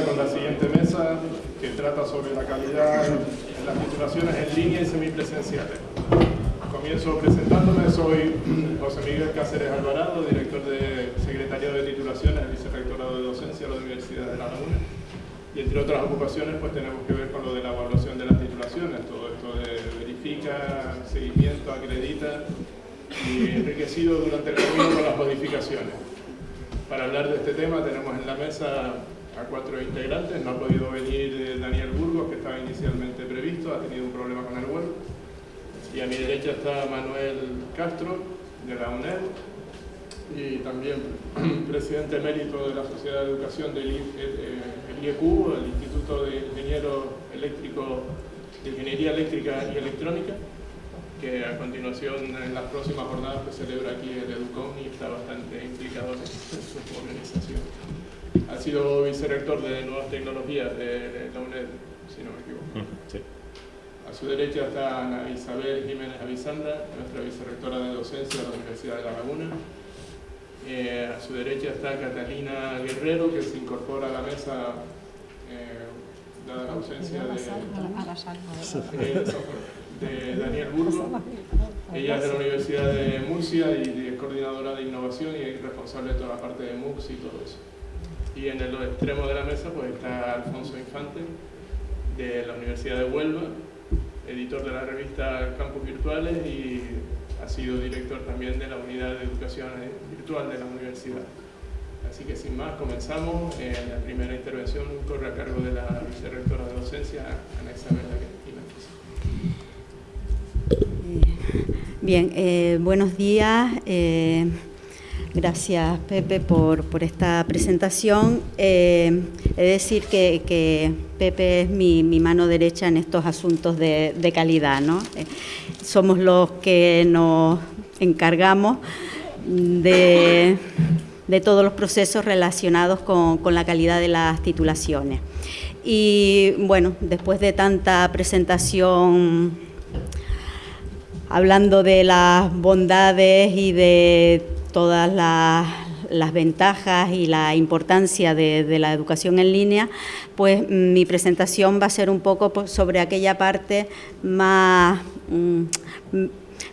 con la siguiente mesa que trata sobre la calidad en las titulaciones en línea y semipresenciales. Comienzo presentándome, soy José Miguel Cáceres Alvarado, director de Secretariado de Titulaciones Vicerrectorado de Docencia de la Universidad de La Laguna. Y entre otras ocupaciones pues tenemos que ver con lo de la evaluación de las titulaciones, todo esto de verifica, seguimiento, acredita y enriquecido durante el camino con las modificaciones. Para hablar de este tema tenemos en la mesa a cuatro integrantes, no ha podido venir eh, Daniel Burgos, que estaba inicialmente previsto, ha tenido un problema con el vuelo. Y a mi derecha está Manuel Castro, de la UNED, y también presidente emérito de la Sociedad de Educación del IEQ, eh, el Instituto de Ingenieros Eléctricos de Ingeniería Eléctrica y Electrónica que a continuación en las próximas jornadas que celebra aquí el EDUCOM y está bastante implicado en su organización. Ha sido vicerrector de Nuevas Tecnologías de la UNED, si no me equivoco. A su derecha está Ana Isabel Jiménez Avisanda, nuestra vicerrectora de docencia de la Universidad de La Laguna. Eh, a su derecha está Catalina Guerrero, que se incorpora a la mesa eh, dada la ausencia de... De Daniel Burgo. Ella es de la Universidad de Murcia y es coordinadora de innovación y es responsable de toda la parte de MOOCs y todo eso. Y en el extremo de la mesa pues está Alfonso Infante, de la Universidad de Huelva, editor de la revista Campus Virtuales y ha sido director también de la Unidad de Educación Virtual de la Universidad. Así que sin más, comenzamos. Eh, la primera intervención corre a cargo de la vicerrectora de docencia, Ana Isabel Bien, eh, buenos días. Eh, gracias Pepe por, esta presentación. Eh, he de decir que, Pepe es mi, mano derecha en estos asuntos de, calidad. ¿no? somos los que nos encargamos de, todos los procesos relacionados con la calidad de las titulaciones. Y bueno, después de tanta presentación hablando de las bondades y de todas las, ventajas y la importancia de, la educación en línea, pues mi presentación va a ser un poco sobre aquella parte más... Mm,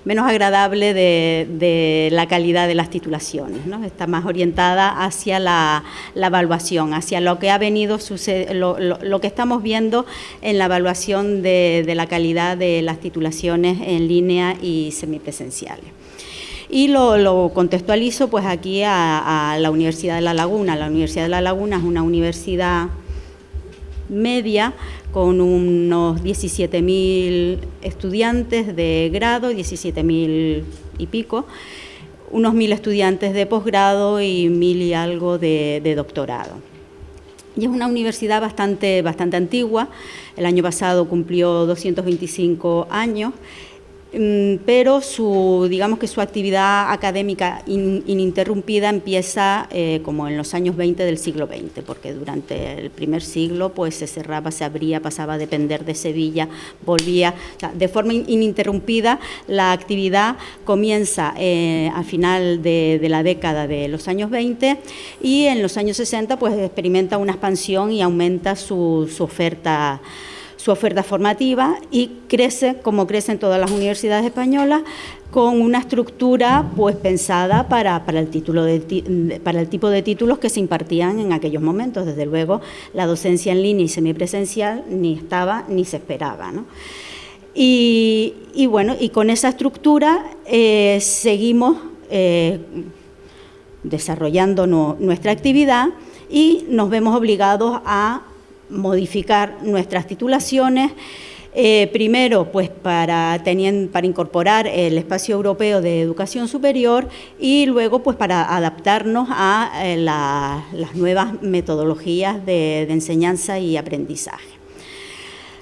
menos agradable de, la calidad de las titulaciones. ¿no? Está más orientada hacia la, evaluación, hacia lo que ha venido lo, lo, que estamos viendo en la evaluación de, la calidad de las titulaciones en línea y semipresenciales. Y lo, contextualizo pues aquí a, la Universidad de La Laguna. La Universidad de La Laguna es una universidad media con unos 17.000 estudiantes de grado, 17.000 y pico, unos 1.000 estudiantes de posgrado y 1.000 y algo de, doctorado. Y es una universidad bastante, bastante antigua, el año pasado cumplió 225 años pero su, digamos que su actividad académica ininterrumpida empieza eh, como en los años 20 del siglo XX, porque durante el primer siglo pues se cerraba, se abría, pasaba a depender de Sevilla, volvía, de forma ininterrumpida la actividad comienza eh, a final de, la década de los años 20 y en los años 60 pues experimenta una expansión y aumenta su, su oferta su oferta formativa y crece, como crecen todas las universidades españolas, con una estructura pues pensada para, el título para el tipo de títulos que se impartían en aquellos momentos. Desde luego, la docencia en línea y semipresencial ni estaba ni se esperaba. Y, bueno, y con esa estructura eh, seguimos eh, desarrollando nuestra actividad y nos vemos obligados a modificar nuestras titulaciones, eh, primero, pues para, para incorporar el espacio europeo de educación superior y luego pues para adaptarnos a eh, las nuevas metodologías de enseñanza y aprendizaje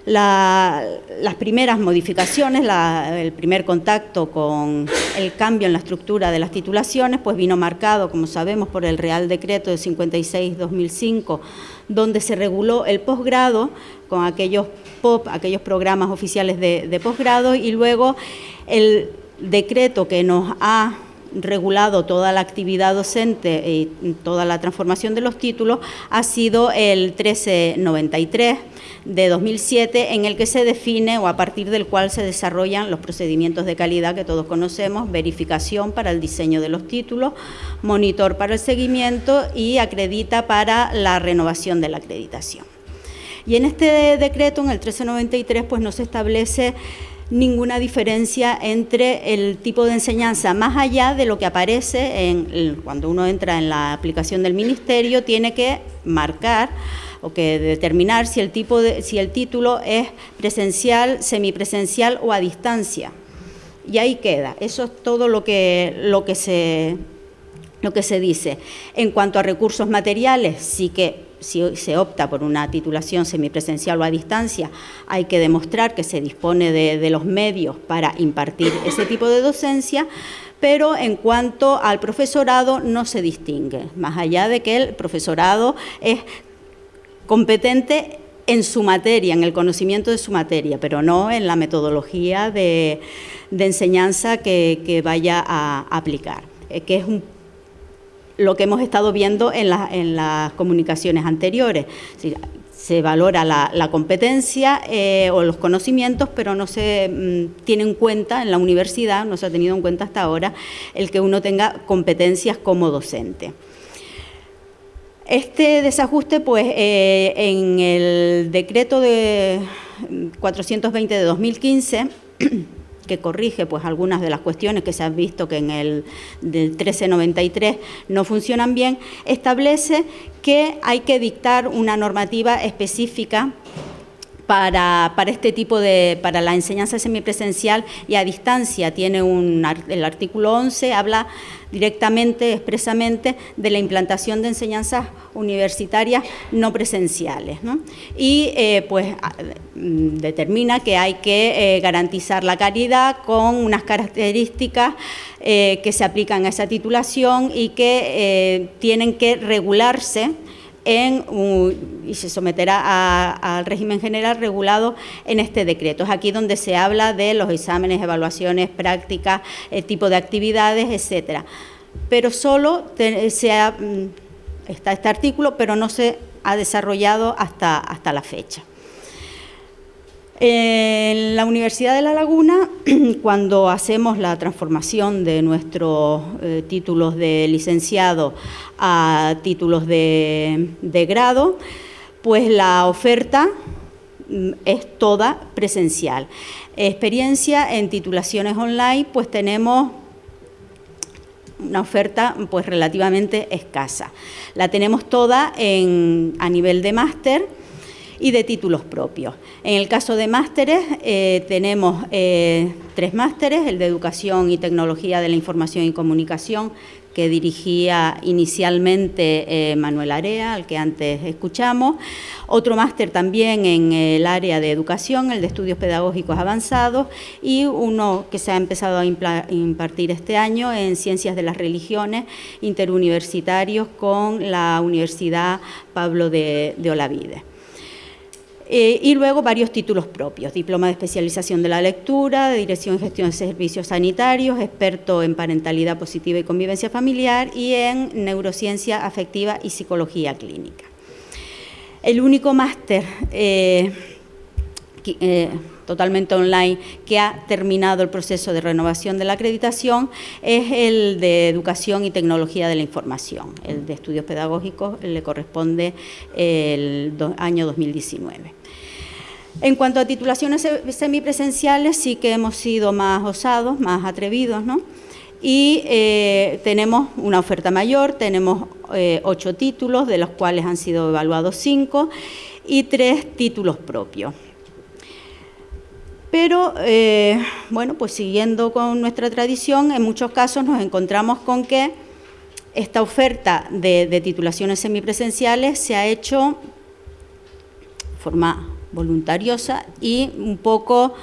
las primeras modificaciones, el primer contacto con el cambio en la estructura de las titulaciones, pues vino marcado, como sabemos, por el Real Decreto de 56-2005, donde se reguló el posgrado con aquellos POP, aquellos programas oficiales de, de posgrado, y luego el decreto que nos ha regulado toda la actividad docente y toda la transformación de los títulos ha sido el 1393 de 2007 en el que se define o a partir del cual se desarrollan los procedimientos de calidad que todos conocemos, verificación para el diseño de los títulos, monitor para el seguimiento y acredita para la renovación de la acreditación. Y en este decreto, en el 1393, pues no se establece ninguna diferencia entre el tipo de enseñanza, más allá de lo que aparece en, cuando uno entra en la aplicación del Ministerio, tiene que marcar o que determinar si el, tipo de, si el título es presencial, semipresencial o a distancia. Y ahí queda. Eso es todo lo que, lo que, se, lo que se dice. En cuanto a recursos materiales, sí que si se opta por una titulación semipresencial o a distancia, hay que demostrar que se dispone de, los medios para impartir ese tipo de docencia, pero en cuanto al profesorado no se distingue, más allá de que el profesorado es competente en su materia, en el conocimiento de su materia, pero no en la metodología de, enseñanza que, vaya a aplicar, eh, que es un lo que hemos estado viendo en, las comunicaciones anteriores. se valora la, competencia eh, o los conocimientos, pero no se mm, tiene en cuenta en la universidad, no se ha tenido en cuenta hasta ahora, el que uno tenga competencias como docente. Este desajuste, pues, eh, en el decreto de 420 de 2015, que corrige pues algunas de las cuestiones que se han visto que en el del 1393 no funcionan bien, establece que hay que dictar una normativa específica para, este tipo de, para la enseñanza semipresencial y a distancia. Tiene un, el artículo 11 habla directamente, expresamente, de la implantación de enseñanzas universitarias no presenciales. Y eh, pues mm, determina que hay que eh, garantizar la calidad con unas características eh, que se aplican a esa titulación y que tienen que regularse y se someterá al régimen general regulado en este decreto. Es aquí donde se habla de los exámenes, evaluaciones, prácticas, el tipo de actividades, etcétera. Pero solo se mm, está este artículo, pero no se ha desarrollado hasta, hasta la fecha. En la Universidad de La Laguna, cuando hacemos la transformación de nuestros eh, títulos de licenciado a títulos de, grado, pues la oferta mm, es toda presencial. Experiencia en titulaciones online, pues tenemos una oferta pues relativamente escasa. La tenemos toda a nivel de máster y de títulos propios. En el caso de másteres, eh, tenemos eh, tres másteres, el de Educación y Tecnología de la Información y Comunicación, que dirigía inicialmente eh, Manuel Area, al que antes escuchamos. Otro máster también en el área de educación, el de estudios pedagógicos avanzados, y uno que se ha empezado a impartir este año en ciencias de las religiones interuniversitarios con la Universidad Pablo de, de Olavide. Eh, y luego varios títulos propios, diploma de especialización de la lectura, de dirección y gestión de servicios sanitarios, experto en parentalidad positiva y convivencia familiar y en neurociencia afectiva y psicología clínica. El único máster eh, eh, totalmente online que ha terminado el proceso de renovación de la acreditación es el de Educación y Tecnología de la Información. El de Estudios Pedagógicos le corresponde el año 2019. En cuanto a titulaciones semipresenciales, sí que hemos sido más osados, más atrevidos, ¿no? Y eh, tenemos una oferta mayor, tenemos eh, ocho títulos, de los cuales han sido evaluados cinco, y tres títulos propios. Pero, eh, bueno, pues siguiendo con nuestra tradición, en muchos casos nos encontramos con que esta oferta de, de titulaciones semipresenciales se ha hecho de forma voluntariosa y un poco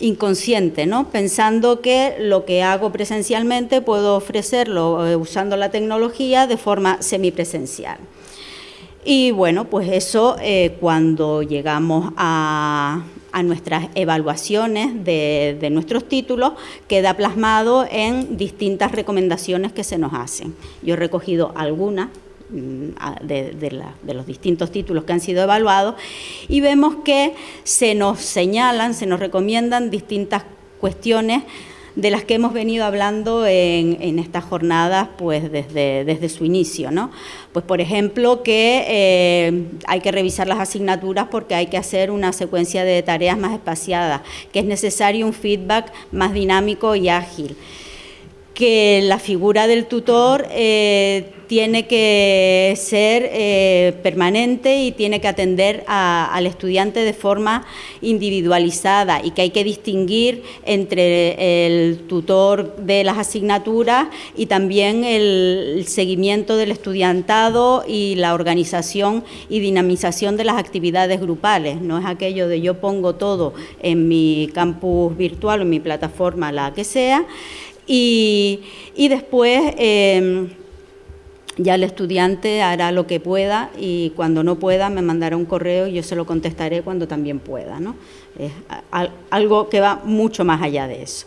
inconsciente, ¿no? pensando que lo que hago presencialmente puedo ofrecerlo eh, usando la tecnología de forma semipresencial. Y bueno, pues eso eh, cuando llegamos a, nuestras evaluaciones de, de nuestros títulos, queda plasmado en distintas recomendaciones que se nos hacen. Yo he recogido algunas Mm, de, los distintos títulos que han sido evaluados y vemos que se nos señalan, se nos recomiendan distintas cuestiones de las que hemos venido hablando en, estas jornadas pues desde, desde su inicio. ¿no? Pues por ejemplo que eh, hay que revisar las asignaturas porque hay que hacer una secuencia de tareas más espaciadas, que es necesario un feedback más dinámico y ágil que la figura del tutor eh, tiene que ser eh, permanente y tiene que atender al estudiante de forma individualizada y que hay que distinguir entre el tutor de las asignaturas y también el seguimiento del estudiantado y la organización y dinamización de las actividades grupales. No es aquello de yo pongo todo en mi campus virtual o en mi plataforma, la que sea, y, después em, ya el estudiante hará lo que pueda y cuando no pueda me mandará un correo y yo se lo contestaré cuando también pueda. ¿no? Es algo que va mucho más allá de eso.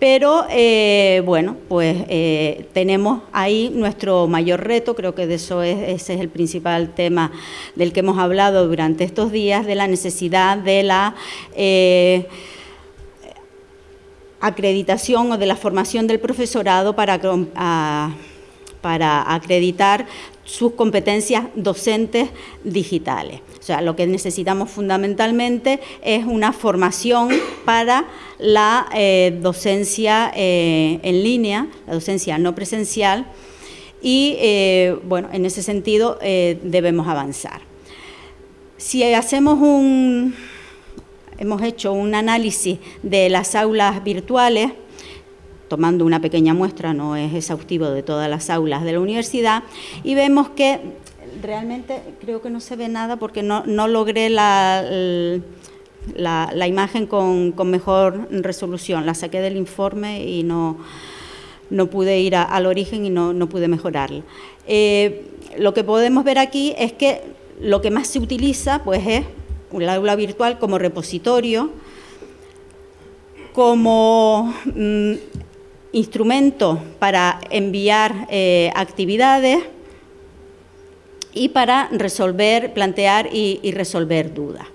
Pero eh, bueno, pues eh, tenemos ahí nuestro mayor reto, creo que de eso es, ese es el principal tema del que hemos hablado durante estos días, de la necesidad de la... Eh, acreditación o de la formación del profesorado para, para acreditar sus competencias docentes digitales. O sea, lo que necesitamos fundamentalmente es una formación para la eh, docencia eh, en línea, la docencia no presencial, y eh, bueno, en ese sentido debemos avanzar. Si hacemos un, hemos hecho un análisis de las aulas virtuales, tomando una pequeña muestra, no es exhaustivo de todas las aulas de la universidad, y vemos que realmente creo que no se ve nada porque no, logré la, imagen con, mejor resolución, la saqué del informe y no, no pude ir al origen y no, pude mejorarla. Eh, lo que podemos ver aquí es que lo que más se utiliza pues es el aula virtual como repositorio, como mm, instrumento para enviar eh, actividades y para resolver, plantear y, resolver dudas.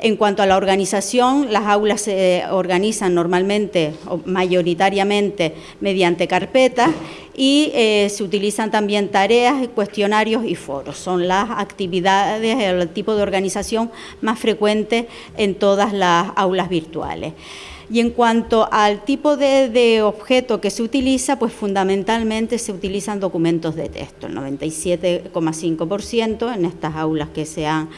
En cuanto a la organización, las aulas se organizan normalmente o mayoritariamente mediante carpetas y eh, se utilizan también tareas, cuestionarios y foros. Son las actividades, el tipo de organización más frecuente en todas las aulas virtuales. Y en cuanto al tipo de, objeto que se utiliza, pues fundamentalmente se utilizan documentos de texto, el 97,5% en estas aulas que se han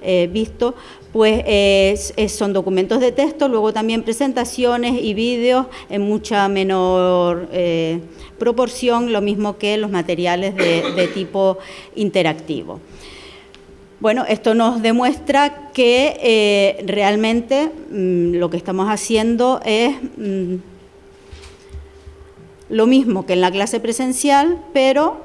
eh, visto, pues son documentos de texto, luego también presentaciones y vídeos en mucha menor eh, proporción, lo mismo que los materiales de tipo interactivo. Bueno, esto nos demuestra que eh, realmente mm, lo que estamos haciendo es mm, lo mismo que en la clase presencial, pero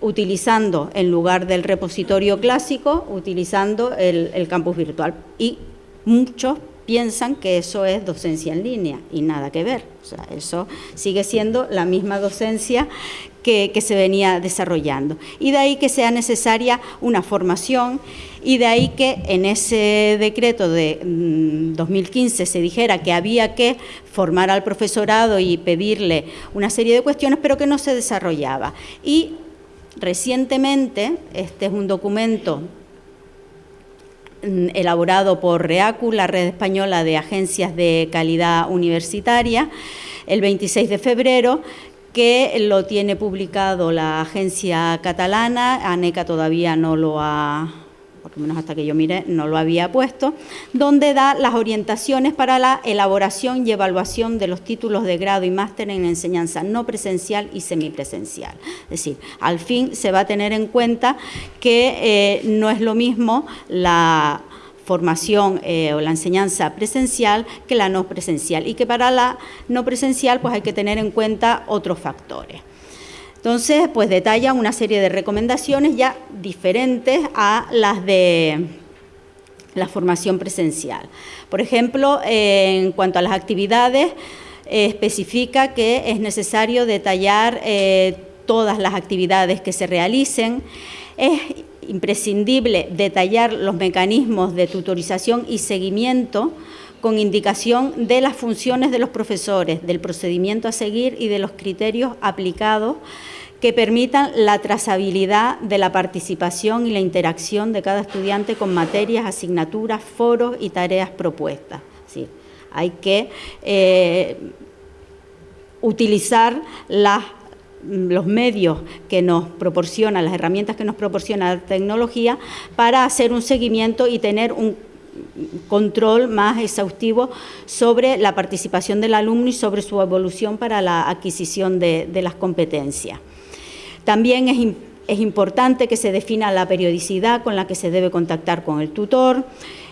utilizando en lugar del repositorio clásico, utilizando el, el campus virtual. Y muchos piensan que eso es docencia en línea y nada que ver. O sea, eso sigue siendo la misma docencia que, se venía desarrollando. Y de ahí que sea necesaria una formación y de ahí que en ese decreto de 2015 mm, se dijera que había que formar al profesorado y pedirle una serie de cuestiones, pero que no se desarrollaba. Y recientemente, este es un documento elaborado por REACU, la Red Española de Agencias de Calidad Universitaria, el 26 de febrero, que lo tiene publicado la agencia catalana, ANECA todavía no lo ha por lo menos hasta que yo mire, no lo había puesto, donde da las orientaciones para la elaboración y evaluación de los títulos de grado y máster en enseñanza no presencial y semipresencial. Es decir, al fin se va a tener en cuenta que eh, no es lo mismo la formación eh, o la enseñanza presencial que la no presencial y que para la no presencial pues hay que tener en cuenta otros factores. Entonces, pues detalla una serie de recomendaciones ya diferentes a las de la formación presencial. Por ejemplo, en cuanto a las actividades, especifica que es necesario detallar eh, todas las actividades que se realicen. Es imprescindible detallar los mecanismos de tutorización y seguimiento con indicación de las funciones de los profesores, del procedimiento a seguir y de los criterios aplicados que permitan la trazabilidad de la participación y la interacción de cada estudiante con materias, asignaturas, foros y tareas propuestas. Sí, hay que eh, utilizar los medios que nos proporciona, las herramientas que nos proporciona la tecnología para hacer un seguimiento y tener un control más exhaustivo sobre la participación del alumno y sobre su evolución para la adquisición de las competencias. También es, importante que se defina la periodicidad con la que se debe contactar con el tutor,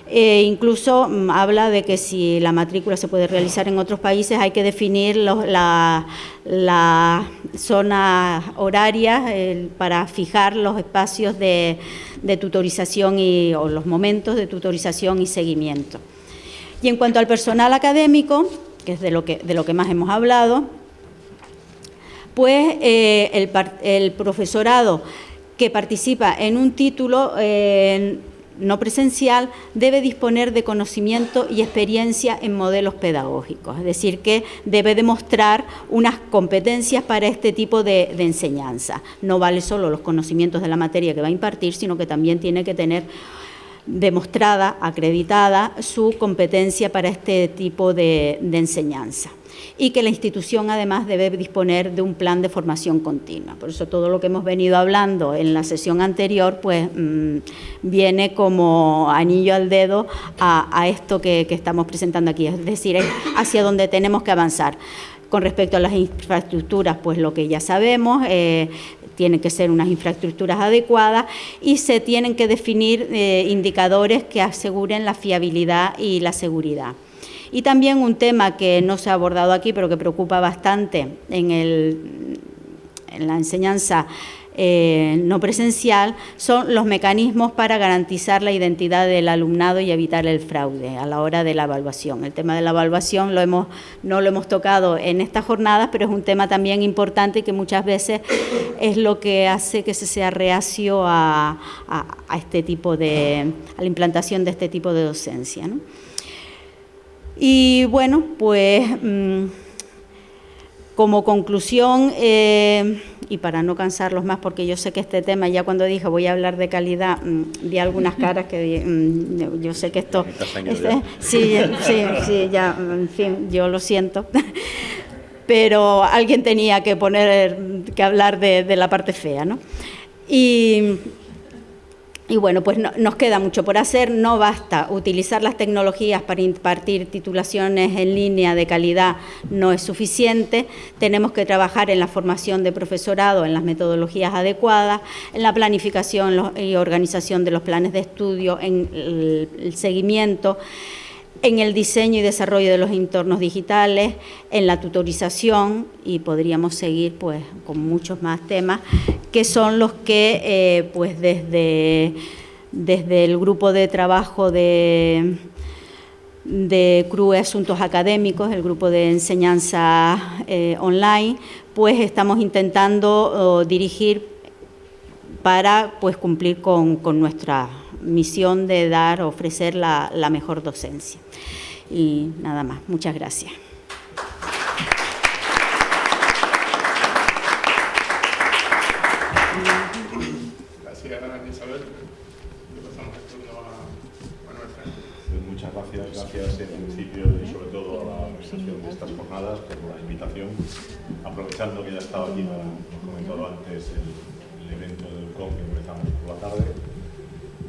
e incluso mm, habla de que si la matrícula se puede realizar en otros países hay que definir la, zona horaria para fijar los espacios de, tutorización y, o los momentos de tutorización y seguimiento. Y en cuanto al personal académico, que es de lo que más hemos hablado, pues el, profesorado que participa en un título eh, no presencial debe disponer de conocimiento y experiencia en modelos pedagógicos, es decir, que debe demostrar unas competencias para este tipo de enseñanza. No vale solo los conocimientos de la materia que va a impartir, sino que también tiene que tener demostrada, acreditada, su competencia para este tipo de enseñanza y que la institución además debe disponer de un plan de formación continua. Por eso todo lo que hemos venido hablando en la sesión anterior pues mm, viene como anillo al dedo a, esto que, estamos presentando aquí, es decir, hacia donde tenemos que avanzar. Con respecto a las infraestructuras, pues lo que ya sabemos, eh, tienen que ser unas infraestructuras adecuadas y se tienen que definir eh, indicadores que aseguren la fiabilidad y la seguridad. Y también un tema que no se ha abordado aquí, pero que preocupa bastante en, en la enseñanza eh, no presencial son los mecanismos para garantizar la identidad del alumnado y evitar el fraude a la hora de la evaluación. El tema de la evaluación no lo hemos tocado en estas jornadas, pero es un tema también importante que muchas veces es lo que hace que se sea reacio a, este tipo de, a la implantación de este tipo de docencia. Y bueno, pues mm, como conclusión, eh, y para no cansarlos más, porque yo sé que este tema, ya cuando dije voy a hablar de calidad, mm, vi algunas caras que mm, yo sé que esto... Este, sí, sí, sí, ya, en fin, yo lo siento. Pero alguien tenía que poner, que hablar de, de la parte fea, ¿no? Y y bueno, pues nos queda mucho por hacer, no basta utilizar las tecnologías para impartir titulaciones en línea de calidad, no es suficiente, tenemos que trabajar en la formación de profesorado, en las metodologías adecuadas, en la planificación y organización de los planes de estudio, en el seguimiento, en el diseño y desarrollo de los entornos digitales, en la tutorización y podríamos seguir pues con muchos más temas que son los que eh, pues desde, desde el grupo de trabajo de, de CRUE Asuntos Académicos, el grupo de enseñanza eh, online, pues estamos intentando dirigir para pues cumplir con, con nuestra misión de dar, ofrecer la, la mejor docencia. Y nada más, muchas gracias. Gracias, Isabel. Le pasamos el turno a Manuel pues Muchas gracias, gracias en principio y sobre todo a la organización de estas jornadas por la invitación, aprovechando que ya estaba aquí, como comentado antes, el, evento del COM que empezamos por la tarde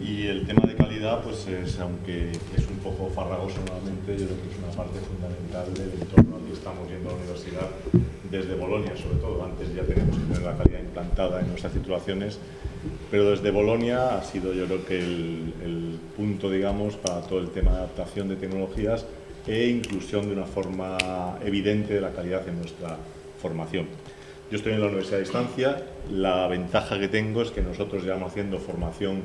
y el tema de calidad, pues es, aunque es un poco farragoso nuevamente, yo creo que es una parte fundamental del entorno al que estamos yendo a la universidad desde Bolonia, sobre todo. Antes ya tenemos que tener la calidad implantada en nuestras titulaciones, pero desde Bolonia ha sido yo creo que el punto, digamos, para todo el tema de adaptación de tecnologías e inclusión de una forma evidente de la calidad en nuestra formación. Yo estoy en la Universidad de Distancia, la ventaja que tengo es que nosotros llevamos haciendo formación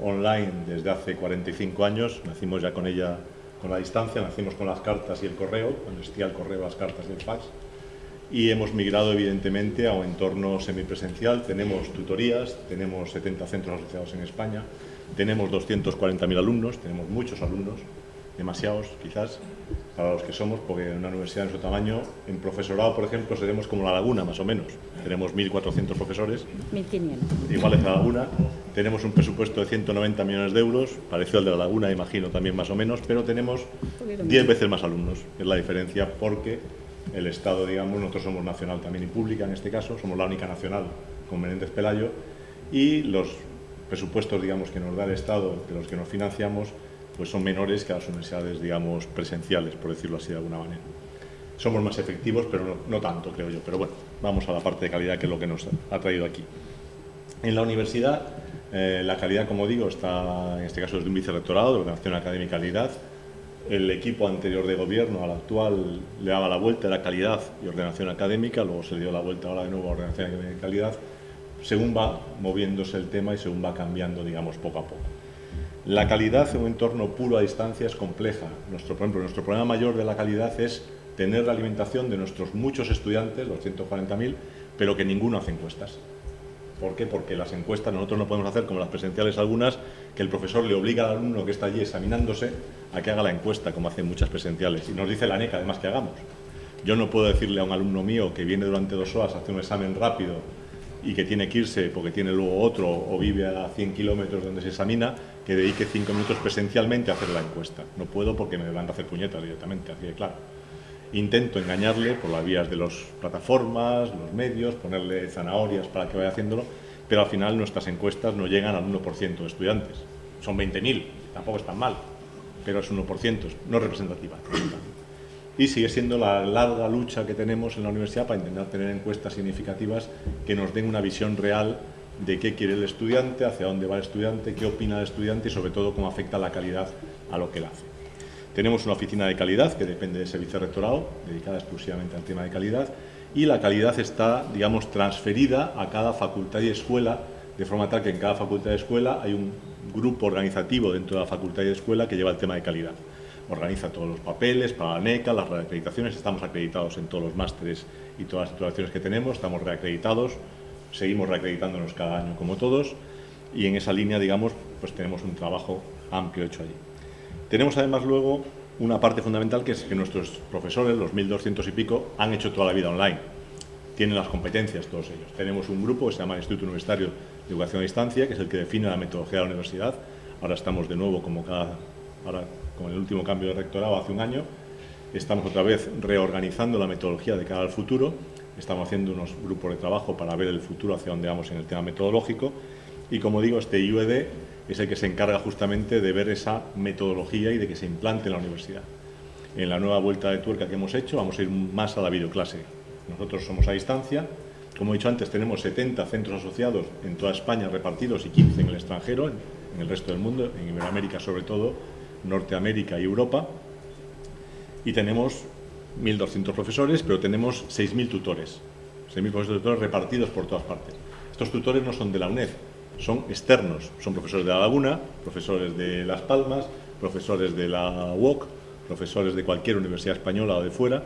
online desde hace 45 años, nacimos ya con ella con la distancia, nacimos con las cartas y el correo, cuando existía el correo, las cartas y el fax, y hemos migrado evidentemente a un entorno semipresencial, tenemos tutorías, tenemos 70 centros asociados en España, tenemos 240.000 alumnos, tenemos muchos alumnos, demasiados quizás para los que somos, porque en una universidad de su tamaño, en profesorado, por ejemplo, seremos como La Laguna, más o menos. Tenemos 1.400 profesores. 1.500. Iguales a La Laguna. Tenemos un presupuesto de 190 millones de euros, parecido al de La Laguna, imagino, también más o menos, pero tenemos 10 veces más alumnos. Es la diferencia porque el Estado, digamos, nosotros somos nacional también y pública en este caso, somos la única nacional con Menéndez Pelayo, y los presupuestos, digamos, que nos da el Estado, de los que nos financiamos, pues son menores que las universidades, digamos, presenciales, por decirlo así de alguna manera. Somos más efectivos, pero no, tanto, creo yo. Pero bueno, vamos a la parte de calidad, que es lo que nos ha traído aquí. En la universidad, eh, la calidad, como digo, está, en este caso, es de un vicerrectorado de Ordenación Académica y Calidad. El equipo anterior de gobierno al actual le daba la vuelta a la calidad y ordenación académica, luego se dio la vuelta ahora de nuevo a ordenación académica y calidad, según va moviéndose el tema y según va cambiando, digamos, poco a poco. La calidad en un entorno puro a distancia es compleja. Nuestro, por ejemplo, nuestro problema mayor de la calidad es tener la alimentación de nuestros muchos estudiantes, los 140.000, pero que ninguno hace encuestas. ¿Por qué? Porque las encuestas nosotros no podemos hacer como las presenciales algunas, que el profesor le obliga al alumno que está allí examinándose a que haga la encuesta, como hacen muchas presenciales. Y nos dice la NECA, además, que hagamos. Yo no puedo decirle a un alumno mío que viene durante dos horas a hacer un examen rápido y que tiene que irse porque tiene luego otro o vive a 100 kilómetros donde se examina, que dedique cinco minutos presencialmente a hacer la encuesta. No puedo porque me van a hacer puñetas directamente, así de claro. Intento engañarle por las vías de las plataformas, los medios, ponerle zanahorias para que vaya haciéndolo, pero al final nuestras encuestas no llegan al 1% de estudiantes. Son 20.000, tampoco es tan mal, pero es 1%, no representativa y sigue siendo la larga lucha que tenemos en la universidad para intentar tener encuestas significativas que nos den una visión real de qué quiere el estudiante, hacia dónde va el estudiante, qué opina el estudiante y sobre todo cómo afecta la calidad a lo que él hace. Tenemos una oficina de calidad que depende de ese vicerrectorado, dedicada exclusivamente al tema de calidad, y la calidad está, digamos, transferida a cada facultad y escuela, de forma tal que en cada facultad y escuela hay un grupo organizativo dentro de la facultad y escuela que lleva el tema de calidad organiza todos los papeles para la NECA, las reacreditaciones, estamos acreditados en todos los másteres y todas las titulaciones que tenemos, estamos reacreditados, seguimos reacreditándonos cada año como todos y en esa línea, digamos, pues tenemos un trabajo amplio hecho allí. Tenemos además luego una parte fundamental que es que nuestros profesores, los 1.200 y pico, han hecho toda la vida online. Tienen las competencias todos ellos. Tenemos un grupo que se llama Instituto Universitario de Educación a Distancia, que es el que define la metodología de la universidad. Ahora estamos de nuevo como cada... con el último cambio de rectorado hace un año. Estamos otra vez reorganizando la metodología de cara al futuro. Estamos haciendo unos grupos de trabajo para ver el futuro hacia dónde vamos en el tema metodológico. Y como digo, este IUED es el que se encarga justamente de ver esa metodología y de que se implante en la universidad. En la nueva vuelta de tuerca que hemos hecho vamos a ir más a la videoclase. Nosotros somos a distancia. Como he dicho antes, tenemos 70 centros asociados en toda España repartidos y 15 en el extranjero, en el resto del mundo, en Iberoamérica sobre todo, Norteamérica y Europa, y tenemos 1.200 profesores, pero tenemos 6.000 tutores, 6.000 profesores tutores repartidos por todas partes. Estos tutores no son de la UNED, son externos, son profesores de La Laguna, profesores de Las Palmas, profesores de la UOC, profesores de cualquier universidad española o de fuera,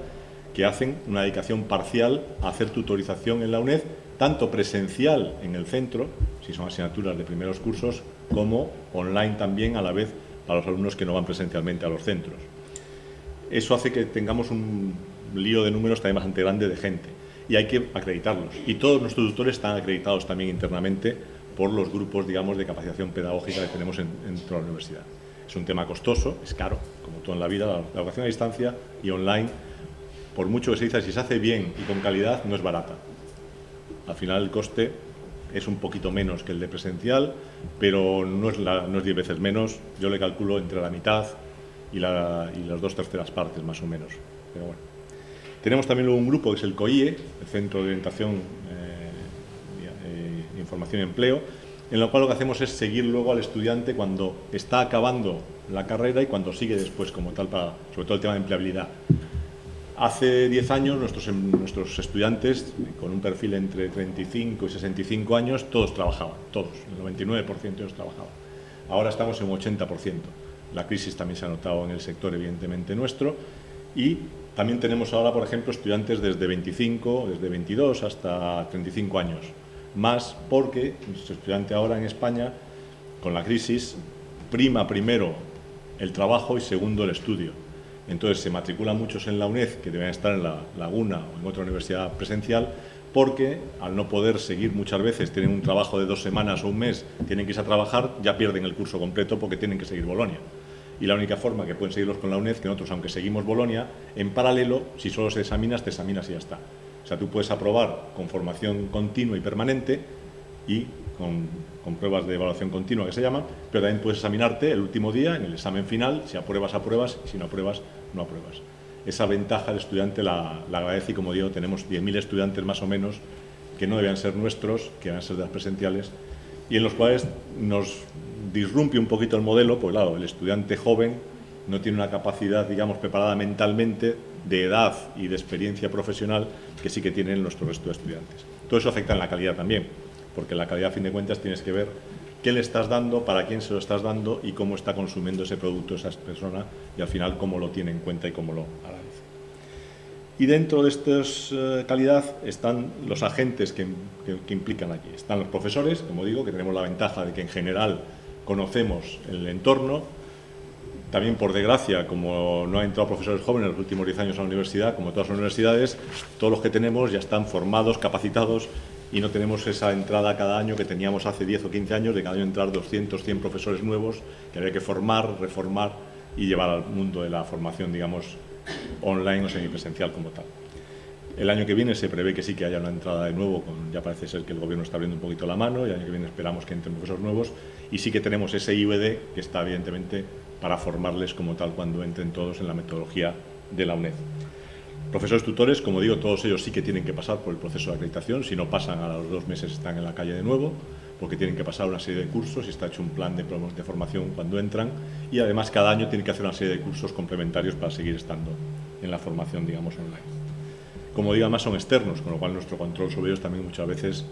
que hacen una dedicación parcial a hacer tutorización en la UNED, tanto presencial en el centro, si son asignaturas de primeros cursos, como online también a la vez a los alumnos que no van presencialmente a los centros. Eso hace que tengamos un lío de números también bastante grande de gente y hay que acreditarlos. Y todos nuestros tutores están acreditados también internamente por los grupos, digamos, de capacitación pedagógica que tenemos en, toda la universidad. Es un tema costoso, es caro, como todo en la vida, la, educación a distancia y online, por mucho que se dice, si se hace bien y con calidad, no es barata. Al final el coste es un poquito menos que el de presencial, pero no es, la, no es diez veces menos, yo le calculo entre la mitad y, la, y las dos terceras partes más o menos. Pero bueno. Tenemos también un grupo que es el COIE, el Centro de Orientación, eh, eh, Información y Empleo, en lo cual lo que hacemos es seguir luego al estudiante cuando está acabando la carrera y cuando sigue después como tal, para, sobre todo el tema de empleabilidad. Hace 10 años nuestros, em, nuestros estudiantes, con un perfil entre 35 y 65 años, todos trabajaban, todos, el 99% de ellos trabajaban. ahora estamos en un 80%. La crisis también se ha notado en el sector, evidentemente, nuestro, y también tenemos ahora, por ejemplo, estudiantes desde 25, desde 22 hasta 35 años, más porque nuestro estudiante ahora en España, con la crisis, prima primero el trabajo y segundo el estudio. Entonces se matriculan muchos en la UNED, que deben estar en la Laguna o en otra universidad presencial, porque al no poder seguir muchas veces, tienen un trabajo de dos semanas o un mes, tienen que irse a trabajar, ya pierden el curso completo porque tienen que seguir Bolonia. Y la única forma que pueden seguirlos con la UNED, que nosotros, aunque seguimos Bolonia, en paralelo, si solo se examinas, te examinas y ya está. O sea, tú puedes aprobar con formación continua y permanente y con, con, pruebas de evaluación continua que se llaman, pero también puedes examinarte el último día en el examen final, si apruebas, apruebas, y si no apruebas, no apruebas esa ventaja el estudiante la, agradece y como digo, tenemos 10.000 estudiantes más o menos que no debían ser nuestros, que van a ser de las presenciales y en los cuales nos disrumpe un poquito el modelo, pues claro, el estudiante joven no tiene una capacidad, digamos, preparada mentalmente de edad y de experiencia profesional que sí que tienen nuestro resto de estudiantes. Todo eso afecta en la calidad también, porque la calidad, a fin de cuentas, tienes que ver qué le estás dando, para quién se lo estás dando y cómo está consumiendo ese producto esa persona y al final cómo lo tiene en cuenta y cómo lo agradece. Y dentro de esta eh, calidad están los agentes que, que, implican aquí. Están los profesores, como digo, que tenemos la ventaja de que en general conocemos el entorno. También, por desgracia, como no han entrado profesores jóvenes en los últimos 10 años a la universidad, como todas las universidades, todos los que tenemos ya están formados, capacitados y no tenemos esa entrada cada año que teníamos hace 10 o 15 años, de cada año entrar 200, 100 profesores nuevos que había que formar, reformar y llevar al mundo de la formación, digamos, online o semipresencial como tal. El año que viene se prevé que sí que haya una entrada de nuevo, con, ya parece ser que el gobierno está abriendo un poquito la mano, y el año que viene esperamos que entren profesores nuevos, y sí que tenemos ese IVD que está evidentemente para formarles como tal cuando entren todos en la metodología de la UNED. Profesores tutores, como digo, todos ellos sí que tienen que pasar por el proceso de acreditación, si no pasan a los dos meses están en la calle de nuevo, porque tienen que pasar una serie de cursos y está hecho un plan de, de formación cuando entran y además cada año tienen que hacer una serie de cursos complementarios para seguir estando en la formación, digamos, online. Como digo, además son externos, con lo cual nuestro control sobre ellos también muchas veces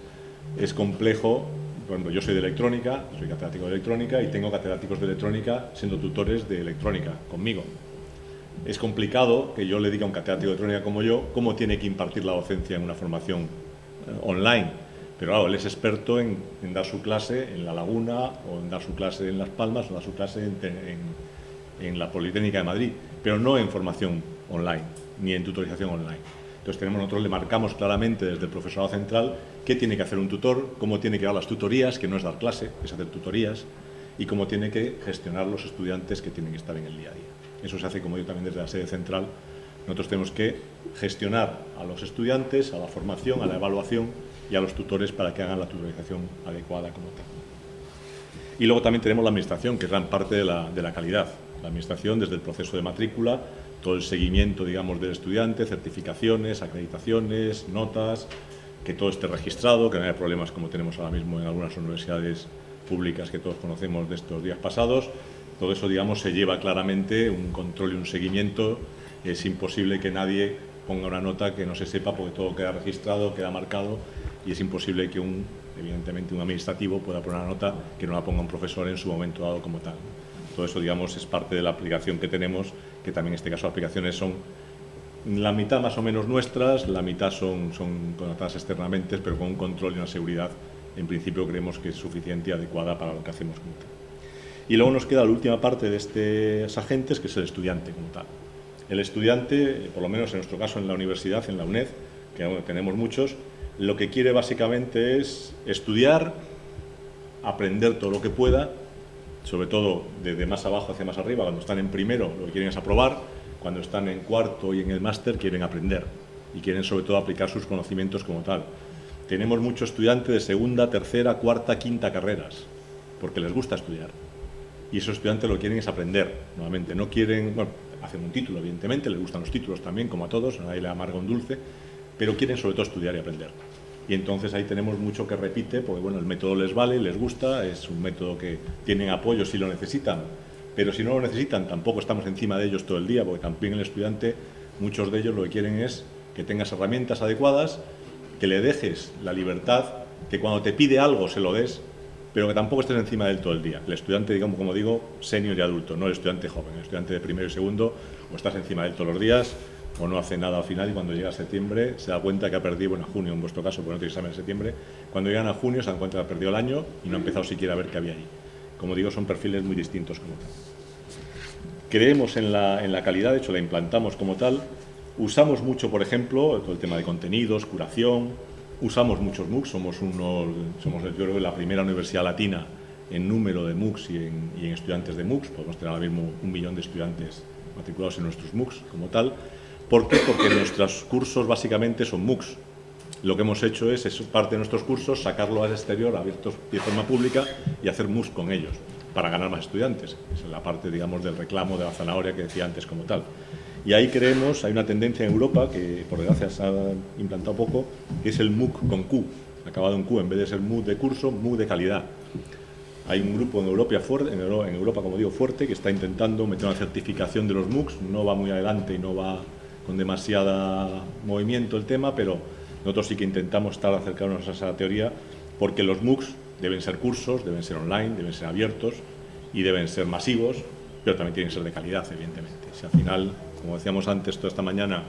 es complejo. Por yo soy de electrónica, soy catedrático de electrónica y tengo catedráticos de electrónica siendo tutores de electrónica conmigo es complicado que yo le diga a un catedrático de electrónica como yo cómo tiene que impartir la docencia en una formación eh, online. Pero claro, él es experto en, dar su clase en La Laguna, o en dar su clase en Las Palmas, o en dar su clase en, la Politécnica de Madrid, pero no en formación online, ni en tutorización online. Entonces tenemos, nosotros le marcamos claramente desde el profesorado central qué tiene que hacer un tutor, cómo tiene que dar las tutorías, que no es dar clase, es hacer tutorías, y cómo tiene que gestionar los estudiantes que tienen que estar en el día a día. Eso se hace, como yo también desde la sede central. Nosotros tenemos que gestionar a los estudiantes, a la formación, a la evaluación y a los tutores para que hagan la tutorización adecuada como tal. Y luego también tenemos la administración, que es gran parte de la, de la calidad. La administración desde el proceso de matrícula, todo el seguimiento, digamos, del estudiante, certificaciones, acreditaciones, notas, que todo esté registrado, que no haya problemas como tenemos ahora mismo en algunas universidades públicas que todos conocemos de estos días pasados, todo eso, digamos, se lleva claramente un control y un seguimiento. Es imposible que nadie ponga una nota que no se sepa porque todo queda registrado, queda marcado y es imposible que un, evidentemente, un administrativo pueda poner una nota que no la ponga un profesor en su momento dado como tal. Todo eso, digamos, es parte de la aplicación que tenemos, que también en este caso aplicaciones son la mitad más o menos nuestras, la mitad son, son externamente, pero con un control y una seguridad, en principio creemos que es suficiente y adecuada para lo que hacemos como. Y luego nos queda la última parte de estos agentes, que es el estudiante como tal. El estudiante, por lo menos en nuestro caso en la universidad, en la UNED, que tenemos muchos, lo que quiere básicamente es estudiar, aprender todo lo que pueda, sobre todo desde más abajo hacia más arriba, cuando están en primero lo que quieren es aprobar, cuando están en cuarto y en el máster quieren aprender y quieren sobre todo aplicar sus conocimientos como tal. Tenemos muchos estudiantes de segunda, tercera, cuarta, quinta carreras, porque les gusta estudiar y esos estudiantes lo que quieren es aprender, nuevamente, no quieren, bueno, hacen un título, evidentemente, les gustan los títulos también, como a todos, a nadie le amarga un dulce, pero quieren sobre todo estudiar y aprender. Y entonces ahí tenemos mucho que repite, porque bueno, el método les vale, les gusta, es un método que tienen apoyo si lo necesitan, pero si no lo necesitan tampoco estamos encima de ellos todo el día, porque también el estudiante, muchos de ellos lo que quieren es que tengas herramientas adecuadas, que le dejes la libertad, que cuando te pide algo se lo des, pero que tampoco estés encima de él todo el día. El estudiante, digamos, como digo, senior y adulto, no el estudiante joven, el estudiante de primero y segundo, o estás encima de él todos los días, o no hace nada al final y cuando llega a septiembre se da cuenta que ha perdido, bueno, junio en vuestro caso, porque no tiene examen en septiembre, cuando llegan a junio se dan cuenta que ha perdido el año y no ha empezado siquiera a ver qué había ahí. Como digo, son perfiles muy distintos como tal. Creemos en la, en la calidad, de hecho la implantamos como tal, usamos mucho, por ejemplo, todo el tema de contenidos, curación, usamos muchos MOOCs, somos, uno, somos yo creo, la primera universidad latina en número de MOOCs y en, y en estudiantes de MOOCs, podemos tener ahora mismo un millón de estudiantes matriculados en nuestros MOOCs como tal, ¿Por qué? Porque nuestros cursos básicamente son MOOCs. Lo que hemos hecho es, es parte de nuestros cursos, sacarlo al exterior, abiertos de forma pública y hacer MOOCs con ellos, para ganar más estudiantes. Esa es la parte, digamos, del reclamo de la zanahoria que decía antes como tal. Y ahí creemos, hay una tendencia en Europa, que por desgracia se ha implantado poco, que es el MOOC con Q, acabado en Q, en vez de ser MOOC de curso, MOOC de calidad. Hay un grupo en Europa, fuerte, en Europa, como digo, fuerte, que está intentando meter una certificación de los MOOCs, no va muy adelante y no va con demasiada movimiento el tema, pero nosotros sí que intentamos estar acercarnos a esa teoría porque los MOOCs deben ser cursos, deben ser online, deben ser abiertos y deben ser masivos, pero también tienen que ser de calidad, evidentemente. Si al final, como decíamos antes, toda esta mañana,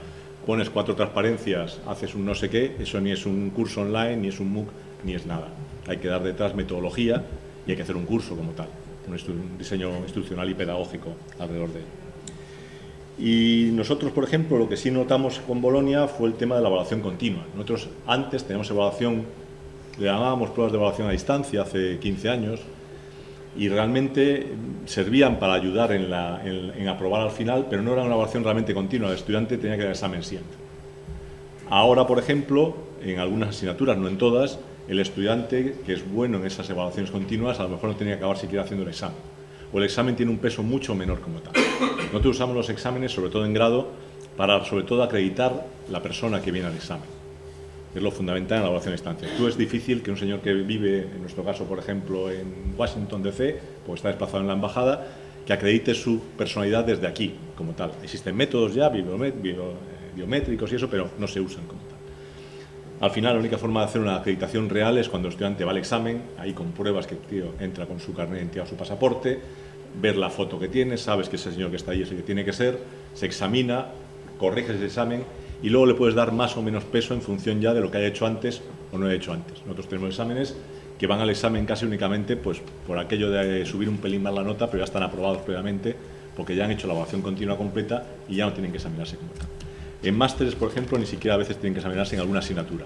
pones cuatro transparencias, haces un no sé qué, eso ni es un curso online, ni es un MOOC, ni es nada. Hay que dar detrás metodología y hay que hacer un curso como tal, un diseño institucional y pedagógico alrededor de él. Y nosotros, por ejemplo, lo que sí notamos con Bolonia fue el tema de la evaluación continua. Nosotros antes teníamos evaluación, le llamábamos pruebas de evaluación a distancia hace 15 años, y realmente servían para ayudar en, aprobar al final, pero no era una evaluación realmente continua, el estudiante tenía que dar examen siempre. Ahora, por ejemplo, en algunas asignaturas, no en todas, el estudiante que es bueno en esas evaluaciones continuas a lo mejor no tenía que acabar siquiera haciendo el examen o el examen tiene un peso mucho menor como tal. Nosotros usamos los exámenes, sobre todo en grado, para sobre todo acreditar la persona que viene al examen. Es lo fundamental en la evaluación a distancia. Tú es difícil que un señor que vive, en nuestro caso, por ejemplo, en Washington DC, pues está desplazado en la embajada, que acredite su personalidad desde aquí, como tal. Existen métodos ya biométricos y eso, pero no se usan como tal. Al final, la única forma de hacer una acreditación real es cuando el estudiante va al examen, ahí con pruebas que el tío entra con su carnet de identidad o su pasaporte, ver la foto que tiene, sabes que ese señor que está ahí es el que tiene que ser, se examina, corriges ese examen y luego le puedes dar más o menos peso en función ya de lo que haya hecho antes o no haya hecho antes. Nosotros tenemos exámenes que van al examen casi únicamente pues, por aquello de subir un pelín más la nota, pero ya están aprobados previamente porque ya han hecho la evaluación continua completa y ya no tienen que examinarse como tal. En másteres, por ejemplo, ni siquiera a veces tienen que examinarse en alguna asignatura.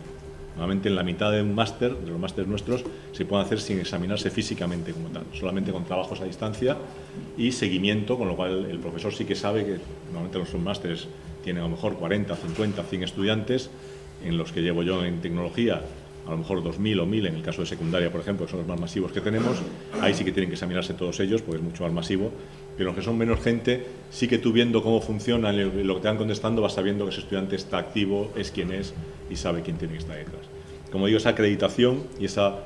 Normalmente en la mitad de un máster, de los másteres nuestros, se pueden hacer sin examinarse físicamente como tal, solamente con trabajos a distancia y seguimiento, con lo cual el profesor sí que sabe que normalmente los másteres tienen a lo mejor 40, 50, 100 estudiantes, en los que llevo yo en tecnología a lo mejor 2.000 o 1.000 en el caso de secundaria, por ejemplo, que son los más masivos que tenemos, ahí sí que tienen que examinarse todos ellos, porque es mucho más masivo, pero los que son menos gente, sí que tú viendo cómo funciona lo que te van contestando, vas sabiendo que ese estudiante está activo, es quien es y sabe quién tiene que estar detrás. Como digo, esa acreditación y esa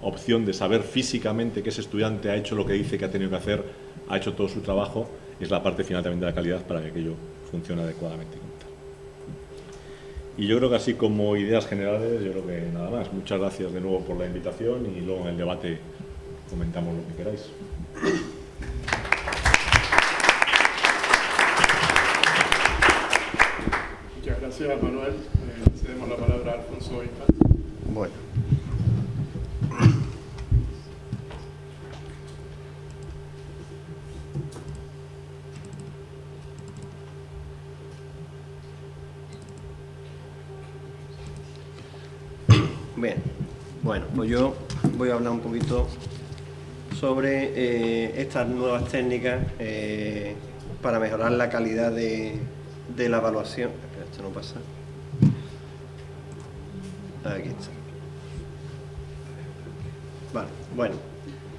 opción de saber físicamente que ese estudiante ha hecho lo que dice que ha tenido que hacer, ha hecho todo su trabajo, es la parte final también de la calidad para que aquello funcione adecuadamente. Y yo creo que así como ideas generales, yo creo que nada más. Muchas gracias de nuevo por la invitación y luego en el debate comentamos lo que queráis. Gracias Manuel. Eh, cedemos la palabra a Alfonso Bueno. Bien, bueno, pues yo voy a hablar un poquito sobre eh, estas nuevas técnicas eh, para mejorar la calidad de, la evaluación. Esto no pasa. Aquí está. Vale, bueno,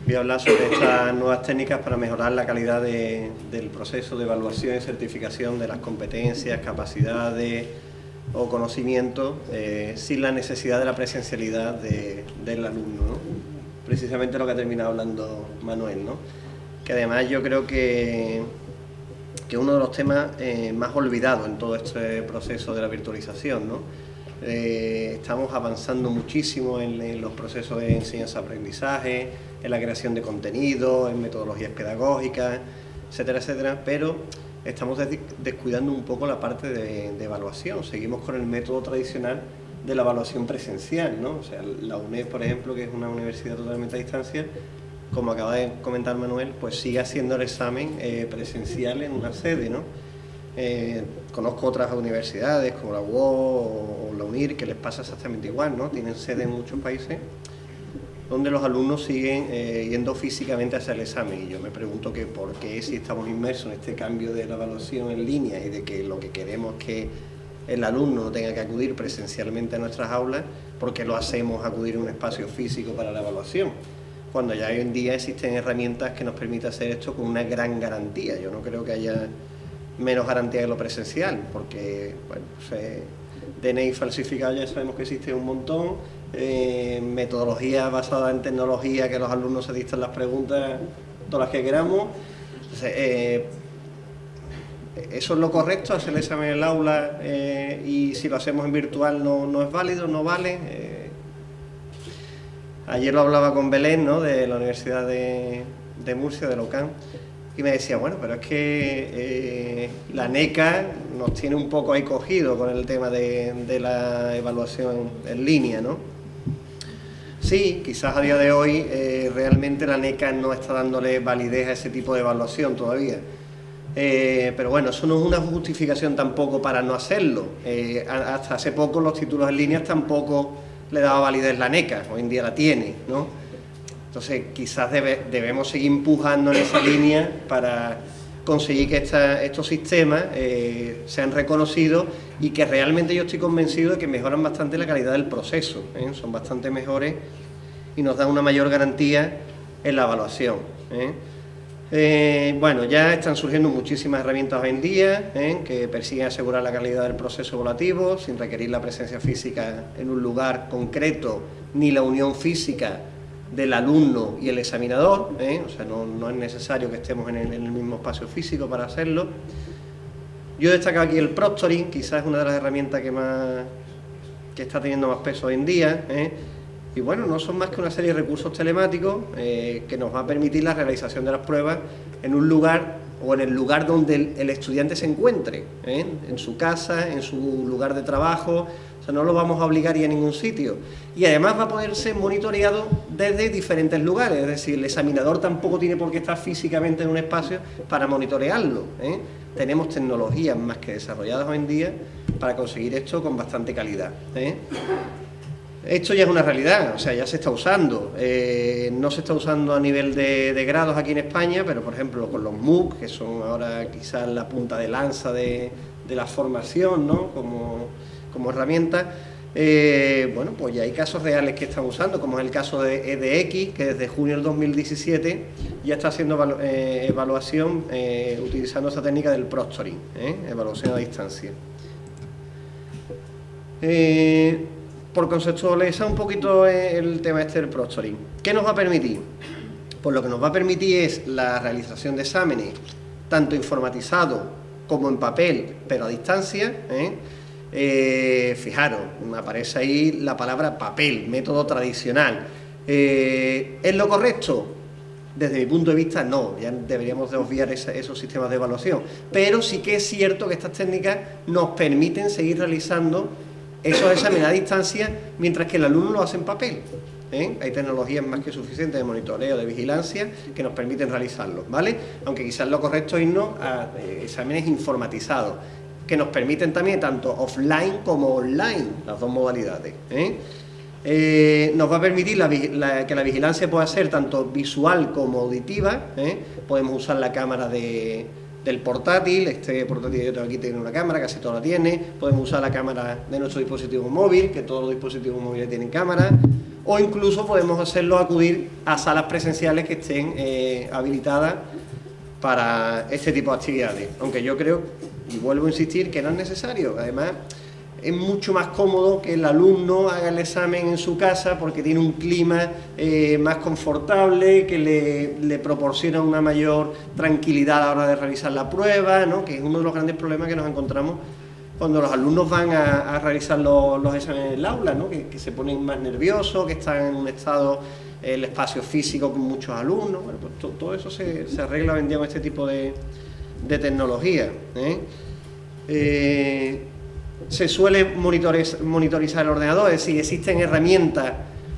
voy a hablar sobre estas nuevas técnicas para mejorar la calidad del proceso de evaluación y certificación de las competencias, capacidades, o conocimiento eh, sin la necesidad de la presencialidad del alumno. Precisamente lo que ha terminado hablando Manuel, ¿no? que además yo creo que, que uno de los temas eh, más olvidados en todo este proceso de la virtualización. ¿no? eh, estamos avanzando muchísimo en, los procesos de enseñanza-aprendizaje, en la creación de contenido, en metodologías pedagógicas, etcétera, etcétera, pero estamos descuidando un poco la parte de, evaluación. Seguimos con el método tradicional de la evaluación presencial, ¿no? O sea, la UNED, por ejemplo, que es una universidad totalmente a distancia, como acaba de comentar Manuel, pues sigue haciendo el examen eh, presencial en una sede, ¿no? Eh, conozco otras universidades como la UO o la UNIR que les pasa exactamente igual, ¿no? Tienen sede en muchos países donde los alumnos siguen eh, yendo físicamente a hacer el examen y yo me pregunto que por qué si estamos inmersos en este cambio de la evaluación en línea y de que lo que queremos es que el alumno tenga que acudir presencialmente a nuestras aulas, ¿por qué lo hacemos acudir a un espacio físico para la evaluación? Cuando ya hoy en día existen herramientas que nos permitan hacer esto con una gran garantía. Yo no creo que haya menos garantía que lo presencial, porque bueno, DNI falsificado ya sabemos que existe un montón, eh, metodología basada en tecnología, que los alumnos se dictan las preguntas, todas las que queramos. Eh, ¿Eso es lo correcto, hacer el examen en el aula eh, y si lo hacemos en virtual no, no es válido, no vale? Ayer lo hablaba con Belén, ¿no? de la Universidad de, Murcia, de Locán, y me decía, bueno, pero es que eh, la NECA nos tiene un poco ahí cogido con el tema de, la evaluación en línea, ¿no? Sí, quizás a día de hoy eh, realmente la NECA no está dándole validez a ese tipo de evaluación todavía. Eh, pero bueno, eso no es una justificación tampoco para no hacerlo. hasta hace poco los títulos en línea tampoco le daba validez la NECA, hoy en día la tiene, ¿no? Entonces quizás debemos seguir empujando en esa línea para conseguir que estos sistemas eh, sean reconocidos y que realmente yo estoy convencido de que mejoran bastante la calidad del proceso, ¿eh? son bastante mejores y nos dan una mayor garantía en la evaluación. ¿eh? Bueno, ya están surgiendo muchísimas herramientas hoy en día que persiguen asegurar la calidad del proceso evaluativo sin requerir la presencia física en un lugar concreto ni la unión física del alumno y el examinador, ¿eh? o sea, no, es necesario que estemos en el, mismo espacio físico para hacerlo. Yo destaco aquí el proctoring, quizás es una de las herramientas que más que está teniendo más peso hoy en día, ¿eh? Y bueno, no son más que una serie de recursos telemáticos eh, que nos va a permitir la realización de las pruebas en un lugar o en el lugar donde el, estudiante se encuentre, en su casa, en su lugar de trabajo, o sea, no lo vamos a obligar ir a ningún sitio. Y además va a poder ser monitoreado desde diferentes lugares, es decir, el examinador tampoco tiene por qué estar físicamente en un espacio para monitorearlo. ¿eh? Tenemos tecnologías más que desarrolladas hoy en día para conseguir esto con bastante calidad. ¿eh? Esto ya es una realidad, o sea, ya se está usando. Eh, no se está usando a nivel de, grados aquí en España, pero por ejemplo con los MOOC, que son ahora quizás la punta de lanza de, de la formación, ¿no? Como, como herramienta, eh, bueno, pues ya hay casos reales que están usando, como es el caso de EDX, que desde junio del 2017 ya está haciendo eh, evaluación utilizando esta técnica del proctoring, evaluación a distancia. Por conceptualizar un poquito el tema este del proctoring, ¿qué nos va a permitir? Pues lo que nos va a permitir es la realización de exámenes, tanto informatizado como en papel, pero a distancia, eh, fijaros, me aparece ahí la palabra papel, método tradicional. Eh, ¿Es lo correcto? Desde mi punto de vista, no, ya deberíamos de obviar esos sistemas de evaluación. Pero sí que es cierto que estas técnicas nos permiten seguir realizando esos exámenes a distancia mientras que el alumno lo hace en papel. ¿eh? Hay tecnologías más que suficientes de monitoreo, de vigilancia, que nos permiten realizarlo, ¿vale? Aunque quizás lo correcto es irnos a exámenes informatizados que nos permiten también tanto offline como online, las dos modalidades. ¿eh? Eh, nos va a permitir que la vigilancia pueda ser tanto visual como auditiva, ¿eh? podemos usar la cámara del portátil, este portátil yo tengo aquí tiene una cámara, casi todo la tiene, podemos usar la cámara de nuestro dispositivo móvil, que todos los dispositivos móviles tienen cámara, o incluso podemos hacerlo acudir a salas presenciales que estén habilitadas para este tipo de actividades, aunque yo creo y vuelvo a insistir que no es necesario, además es mucho más cómodo que el alumno haga el examen en su casa porque tiene un clima eh, más confortable, que le, proporciona una mayor tranquilidad a la hora de realizar la prueba, ¿no? que es uno de los grandes problemas que nos encontramos cuando los alumnos van a, realizar los, exámenes en el aula, ¿no? que, se ponen más nerviosos, que están en un estado, el espacio físico con muchos alumnos, pues todo eso se, arregla hoy con este tipo de, tecnología. ¿eh? Eh, se suele monitorizar el ordenador, es decir, existen herramientas,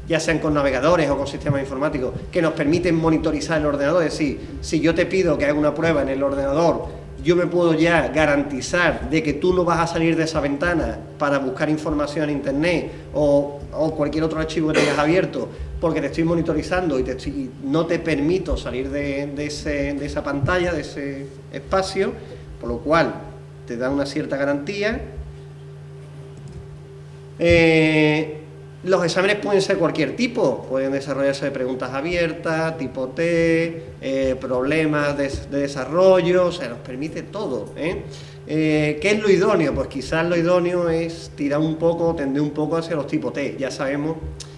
ya sean con navegadores o con sistemas informáticos, que nos permiten monitorizar el ordenador, es decir, si yo te pido que haga una prueba en el ordenador yo me puedo ya garantizar de que tú no vas a salir de esa ventana para buscar información en internet o, cualquier otro archivo que tengas abierto porque te estoy monitorizando y, no te permito salir de, esa pantalla, de ese espacio, por lo cual te da una cierta garantía. Eh, los exámenes pueden ser cualquier tipo, pueden desarrollarse de preguntas abiertas, tipo T, eh, problemas de, desarrollo, o sea, nos permite todo. ¿eh? qué es lo idóneo? Pues quizás lo idóneo es tirar un poco, tender un poco hacia los tipos T. Ya sabemos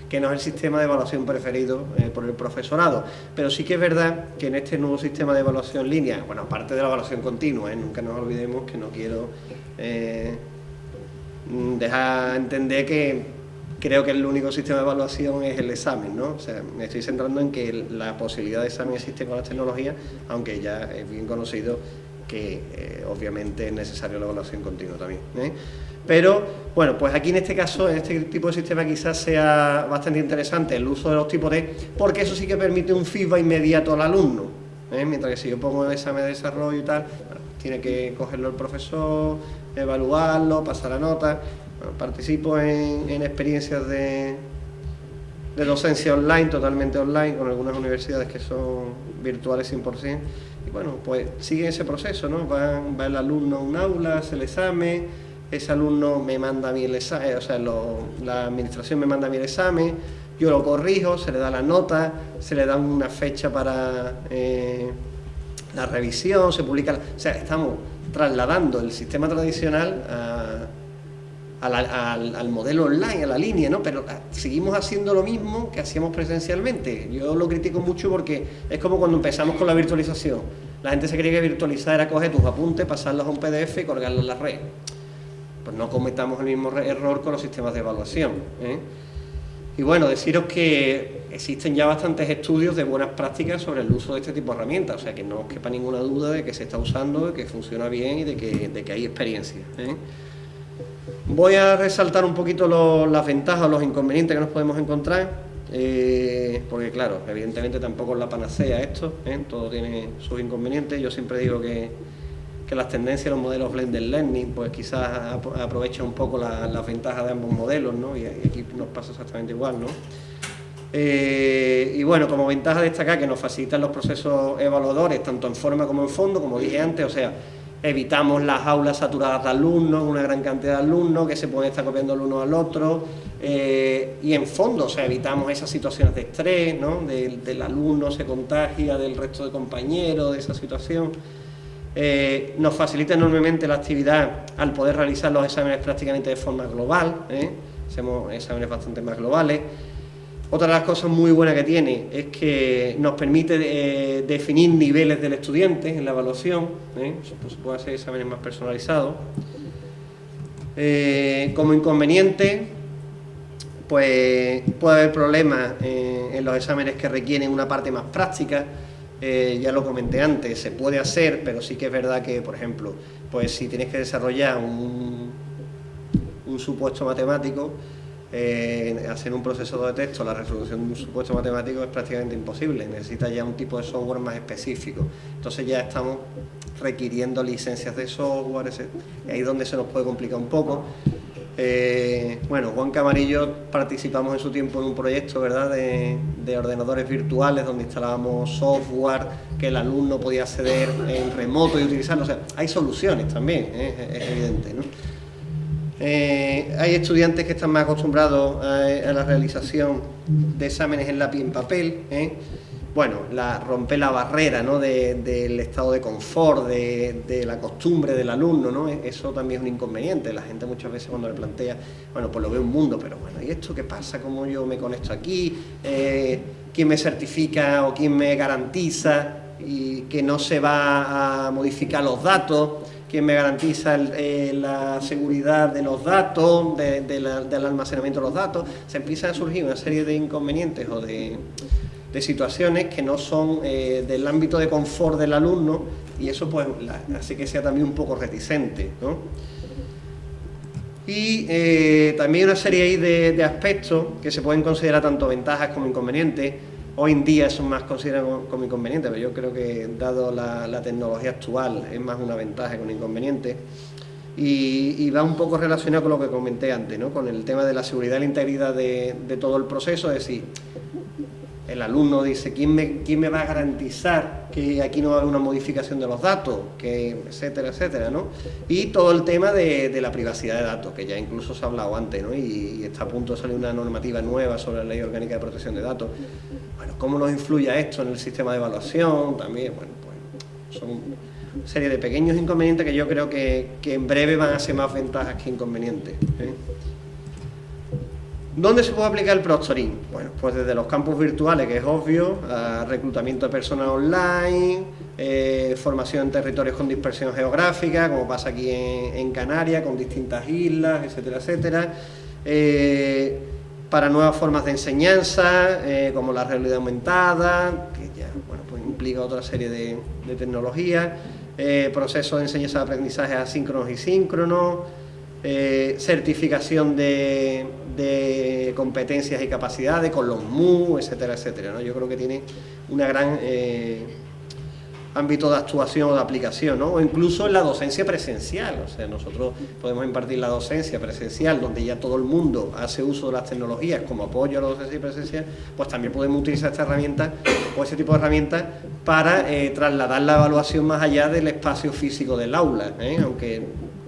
que no es el sistema de evaluación preferido por el profesorado, pero sí que es verdad que en este nuevo sistema de evaluación línea, bueno, aparte de la evaluación continua, nunca nos olvidemos que no quiero dejar entender que creo que el único sistema de evaluación es el examen, ¿no? O sea, me estoy centrando en que la posibilidad de examen existe con las tecnologías, aunque ya es bien conocido que eh, obviamente es necesario la evaluación continua también. ¿eh? Pero, bueno, pues aquí en este caso, en este tipo de sistema quizás sea bastante interesante el uso de los tipos de, porque eso sí que permite un feedback inmediato al alumno, ¿eh? mientras que si yo pongo el examen de desarrollo y tal, tiene que cogerlo el profesor, evaluarlo, pasar la nota, participo en, experiencias de, docencia online, totalmente online, con algunas universidades que son virtuales 100%, y bueno, pues sigue ese proceso, ¿no? Va, el alumno a un aula, hace el examen, ese alumno me manda a mí el examen, o sea, la administración me manda a mí el examen, yo lo corrijo, se le da la nota, se le da una fecha para eh, la revisión, se publica, o sea, estamos trasladando el sistema tradicional a al, modelo online, a la línea, ¿no? Pero ah, seguimos haciendo lo mismo que hacíamos presencialmente. Yo lo critico mucho porque es como cuando empezamos con la virtualización. La gente se creía que virtualizar era coger tus apuntes, pasarlos a un PDF y colgarlos en la red. Pues no cometamos el mismo error con los sistemas de evaluación. ¿eh? Y bueno, deciros que existen ya bastantes estudios de buenas prácticas sobre el uso de este tipo de herramientas, o sea que no os quepa ninguna duda de que se está usando, de que funciona bien y de que, de que hay experiencia. ¿eh? Voy a resaltar un poquito las ventajas o los inconvenientes que nos podemos encontrar, eh, porque claro, evidentemente tampoco es la panacea esto, ¿eh? todo tiene sus inconvenientes. Yo siempre digo que, las tendencias de los modelos blended learning, pues quizás aprovechan un poco las ventajas de ambos modelos, ¿no? y aquí nos pasa exactamente igual. ¿no? Eh, y bueno, como ventaja destacar que nos facilitan los procesos evaluadores, tanto en forma como en fondo, como dije antes, o sea, evitamos las aulas saturadas de alumnos, una gran cantidad de alumnos que se pueden estar copiando el uno al otro eh, y en fondo, o sea, evitamos esas situaciones de estrés, ¿no? del, alumno se contagia del resto de compañeros, de esa situación. Eh, nos facilita enormemente la actividad al poder realizar los exámenes prácticamente de forma global, ¿eh? hacemos exámenes bastante más globales. Otra de las cosas muy buenas que tiene es que nos permite eh, definir niveles del estudiante en la evaluación, se puede hacer exámenes más personalizados. Como inconveniente, pues puede haber problemas en los exámenes que requieren una parte más práctica, ya lo comenté antes, se puede hacer, pero sí que es verdad que, por ejemplo, pues si tienes que desarrollar un, un supuesto matemático, eh, hacer un proceso de texto, la resolución de un supuesto matemático es prácticamente imposible, necesita ya un tipo de software más específico. Entonces ya estamos requiriendo licencias de software, ahí es donde se nos puede complicar un poco. Eh, bueno, Juan Camarillo participamos en su tiempo en un proyecto ¿verdad? De, ordenadores virtuales donde instalábamos software que el alumno podía acceder en remoto y utilizarlo. O sea, hay soluciones también, ¿eh? es evidente. ¿no? Eh, hay estudiantes que están más acostumbrados a, la realización de exámenes en lápiz y en papel. Bueno, la, romper la barrera del estado de confort, de, la costumbre del alumno, ¿no? eso también es un inconveniente. La gente muchas veces cuando le plantea, bueno, pues lo ve un mundo, pero bueno, ¿y esto qué pasa? ¿Cómo yo me conecto aquí? Eh, ¿Quién me certifica o quién me garantiza y que no se va a modificar los datos? quién me garantiza eh, la seguridad de los datos, del almacenamiento de los datos, se empiezan a surgir una serie de inconvenientes o de, situaciones que no son eh, del ámbito de confort del alumno y eso pues hace que sea también un poco reticente. Y eh, también una serie de, de aspectos que se pueden considerar tanto ventajas como inconvenientes, Hoy en día son más considerados como inconvenientes, pero yo creo que dado la, tecnología actual es más una ventaja que un inconveniente. Y, va un poco relacionado con lo que comenté antes, ¿no? con el tema de la seguridad y la integridad de, de todo el proceso, es decir, el alumno dice, ¿quién me, quién me va a garantizar que aquí no va a haber una modificación de los datos? Que, etcétera, etcétera, ¿no? Y todo el tema de, la privacidad de datos, que ya incluso se ha hablado antes, ¿no? Y, está a punto de salir una normativa nueva sobre la Ley Orgánica de Protección de Datos. Bueno, ¿cómo nos influye esto en el sistema de evaluación? También, bueno, pues son una serie de pequeños inconvenientes que yo creo que, en breve van a ser más ventajas que inconvenientes. ¿eh? ¿Dónde se puede aplicar el proctoring? Bueno, pues desde los campus virtuales, que es obvio, a reclutamiento de personas online, eh, formación en territorios con dispersión geográfica, como pasa aquí en, Canarias, con distintas islas, etcétera, etcétera. Eh, para nuevas formas de enseñanza, eh, como la realidad aumentada, que ya bueno, pues implica otra serie de, de tecnologías, procesos de enseñanza de aprendizaje asíncronos y síncronos, certificación de, competencias y capacidades, con los MU, etcétera, etcétera. ¿no? Yo creo que tiene una gran eh, ámbito de actuación o de aplicación, ¿no? o incluso en la docencia presencial. O sea, nosotros podemos impartir la docencia presencial, donde ya todo el mundo hace uso de las tecnologías como apoyo a la docencia presencial, pues también podemos utilizar esta herramienta o ese tipo de herramientas para eh, trasladar la evaluación más allá del espacio físico del aula, ¿eh?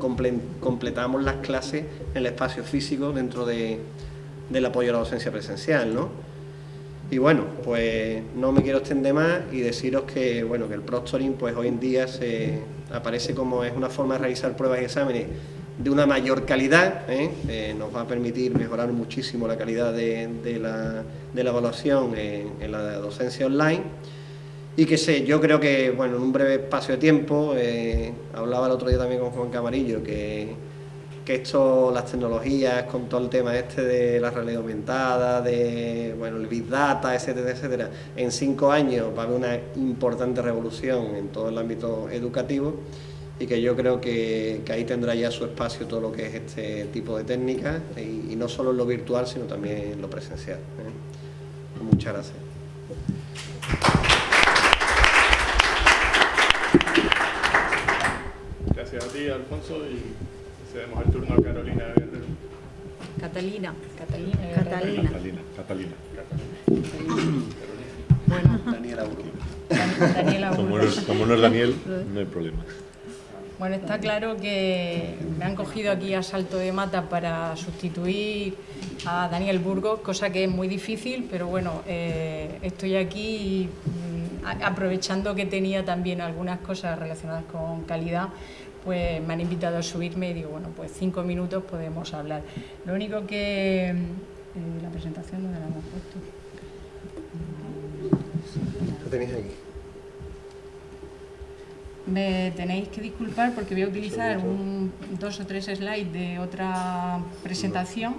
Aunque completamos las clases en el espacio físico dentro de, del apoyo a la docencia presencial, ¿no? Y bueno, pues no me quiero extender más y deciros que, bueno, que el proctoring pues hoy en día se aparece como es una forma de realizar pruebas y exámenes de una mayor calidad, ¿eh? Eh, nos va a permitir mejorar muchísimo la calidad de, la, evaluación en la docencia online y que sé, yo creo que, bueno, en un breve espacio de tiempo, eh, hablaba el otro día también con Juan Camarillo, que, que esto, las tecnologías, con todo el tema este de la realidad aumentada, de, bueno, el Big Data, etcétera, etcétera, en cinco años va a haber una importante revolución en todo el ámbito educativo y que yo creo que, ahí tendrá ya su espacio todo lo que es este tipo de técnicas y, no solo en lo virtual, sino también en lo presencial. ¿eh? Muchas gracias. Gracias a ti, Alfonso, y cedemos el turno a Carolina Guerrero. Catalina. Catalina. Catalina. Catalina. Catalina. Bueno, Daniela Daniela como, no es, como no es Daniel, no hay problema. Bueno, está claro que me han cogido aquí a salto de mata para sustituir a Daniel Burgos, cosa que es muy difícil, pero bueno, eh, estoy aquí mm, aprovechando que tenía también algunas cosas relacionadas con calidad, pues me han invitado a subirme y digo, bueno, pues cinco minutos podemos hablar. Lo único que... Eh, la presentación no la hemos puesto. Lo tenéis aquí. Me tenéis que disculpar porque voy a utilizar un, dos o tres slides de otra presentación.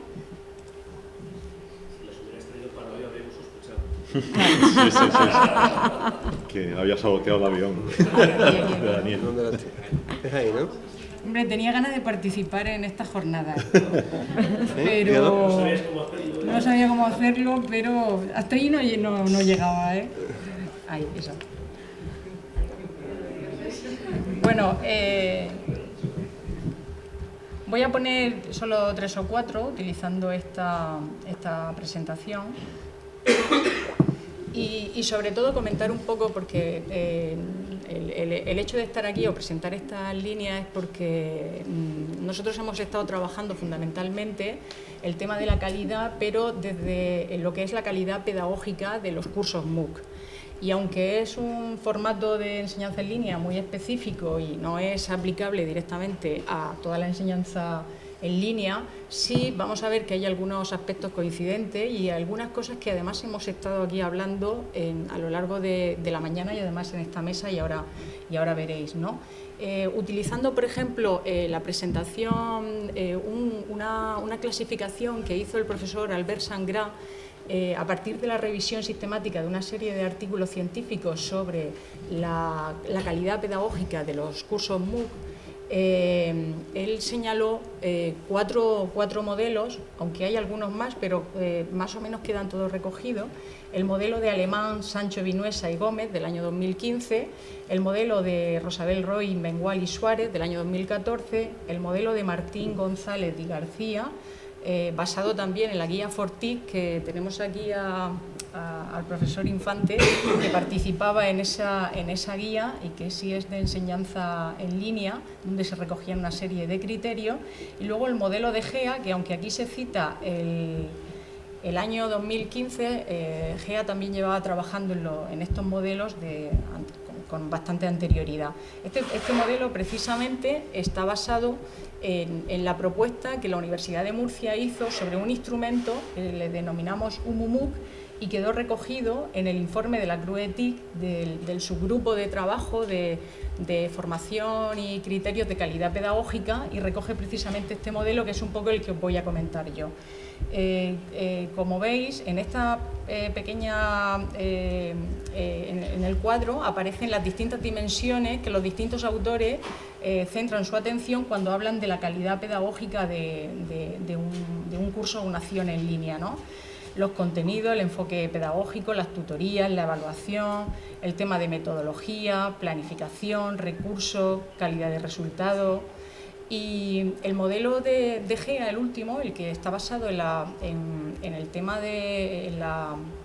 Sí, sí, sí, que había saboteado el avión. Daniel. ¿Dónde Es ahí, ¿no? Hombre, tenía ganas de participar en esta jornada, pero no sabía cómo hacerlo, pero hasta ahí no, no, no llegaba, ¿eh? Ahí, eso. Bueno, eh, voy a poner solo tres o cuatro utilizando esta, esta presentación y, sobre todo comentar un poco porque eh, el, hecho de estar aquí o presentar esta línea es porque mm, nosotros hemos estado trabajando fundamentalmente el tema de la calidad, pero desde lo que es la calidad pedagógica de los cursos MOOC. Y aunque es un formato de enseñanza en línea muy específico y no es aplicable directamente a toda la enseñanza en línea, sí vamos a ver que hay algunos aspectos coincidentes y algunas cosas que además hemos estado aquí hablando a lo largo de, la mañana y además en esta mesa y ahora, y ahora veréis. ¿no? Eh, utilizando, por ejemplo, eh, la presentación, eh, una, clasificación que hizo el profesor Albert Sangra a partir de la revisión sistemática de una serie de artículos científicos sobre la, la calidad pedagógica de los cursos MOOC, eh, él señaló eh, cuatro, modelos, aunque hay algunos más, pero eh, más o menos quedan todos recogidos. El modelo de Alemán, Sancho Vinuesa y Gómez del año 2015, el modelo de Rosabel Roy, Mengual y Suárez del año 2014, el modelo de Martín González y García, basado también en la guía Fortic, que tenemos aquí a, al profesor Infante, que participaba en esa, en esa guía y que sí es de enseñanza en línea, donde se recogían una serie de criterios. Y luego el modelo de GEA, que aunque aquí se cita el, el año 2015, eh, GEA también llevaba trabajando en, en estos modelos de, con, bastante anterioridad. Este, este, modelo precisamente está basado en, la propuesta que la Universidad de Murcia hizo sobre un instrumento que le denominamos UMUMUC, y quedó recogido en el informe de la CRUETIC del, subgrupo de trabajo de, formación y criterios de calidad pedagógica y recoge precisamente este modelo que es un poco el que os voy a comentar yo. Eh, eh, como veis, en esta eh, pequeña, en, el cuadro aparecen las distintas dimensiones que los distintos autores centran su atención cuando hablan de la calidad pedagógica de, un, un, curso o una acción en línea. ¿no? Los contenidos, el enfoque pedagógico, las tutorías, la evaluación, el tema de metodología, planificación, recursos, calidad de resultados. Y el modelo de, de GEA, el último, el que está basado en, el tema de la Mm,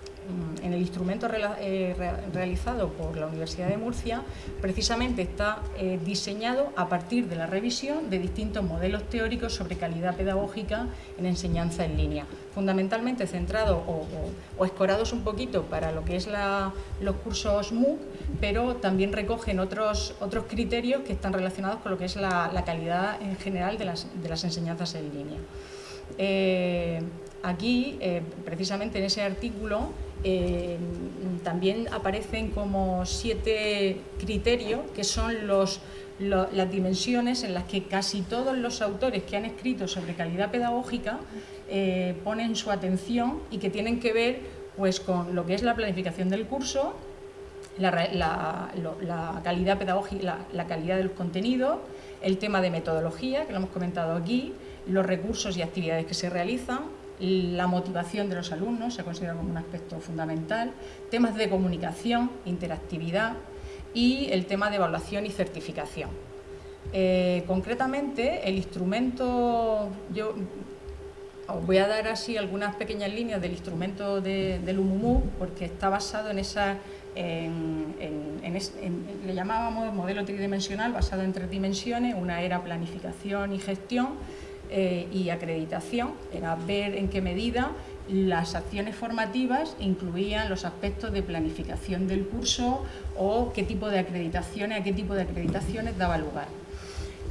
en el instrumento eh, realizado por la Universidad de Murcia, precisamente está eh, diseñado a partir de la revisión de distintos modelos teóricos sobre calidad pedagógica en enseñanza en línea, fundamentalmente centrados o, escorados un poquito para lo que es los cursos MOOC, pero también recogen otros, otros criterios que están relacionados con lo que es la, calidad en general de las, de las enseñanzas en línea. Eh, aquí, precisamente en ese artículo, eh, también aparecen como siete criterios que son los, las dimensiones en las que casi todos los autores que han escrito sobre calidad pedagógica eh, ponen su atención y que tienen que ver pues, con lo que es la planificación del curso, la, calidad pedagógica, la, calidad del contenido, el tema de metodología, que lo hemos comentado aquí, los recursos y actividades que se realizan, la motivación de los alumnos se considera como un aspecto fundamental, temas de comunicación, interactividad y el tema de evaluación y certificación. Eh, concretamente, el instrumento, yo os voy a dar así algunas pequeñas líneas del instrumento del UMUMU, porque está basado en esa, le llamábamos modelo tridimensional, basado en tres dimensiones, una era planificación y gestión, eh, y acreditación, era ver en qué medida las acciones formativas incluían los aspectos de planificación del curso o qué tipo de acreditaciones, a qué tipo de acreditaciones daba lugar.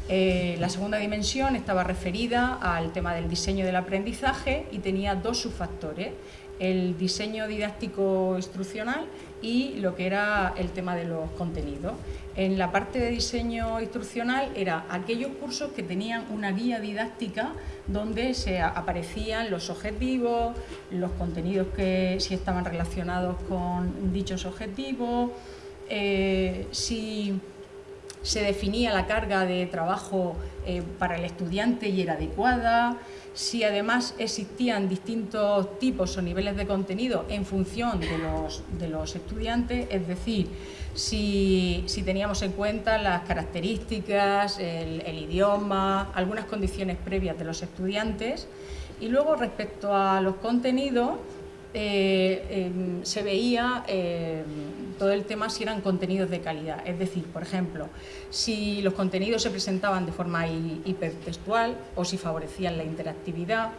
Eh, la segunda dimensión estaba referida al tema del diseño del aprendizaje y tenía dos subfactores, el diseño didáctico instruccional y lo que era el tema de los contenidos. En la parte de diseño instruccional era aquellos cursos que tenían una guía didáctica donde se aparecían los objetivos, los contenidos que si estaban relacionados con dichos objetivos, eh, si se definía la carga de trabajo eh, para el estudiante y era adecuada, si además existían distintos tipos o niveles de contenido en función de los, estudiantes, es decir, si, teníamos en cuenta las características, el, idioma, algunas condiciones previas de los estudiantes. Y luego respecto a los contenidos, eh, em, se veía em, todo el tema si eran contenidos de calidad. Es decir, por ejemplo, si los contenidos se presentaban de forma hipertextual o si favorecían la interactividad,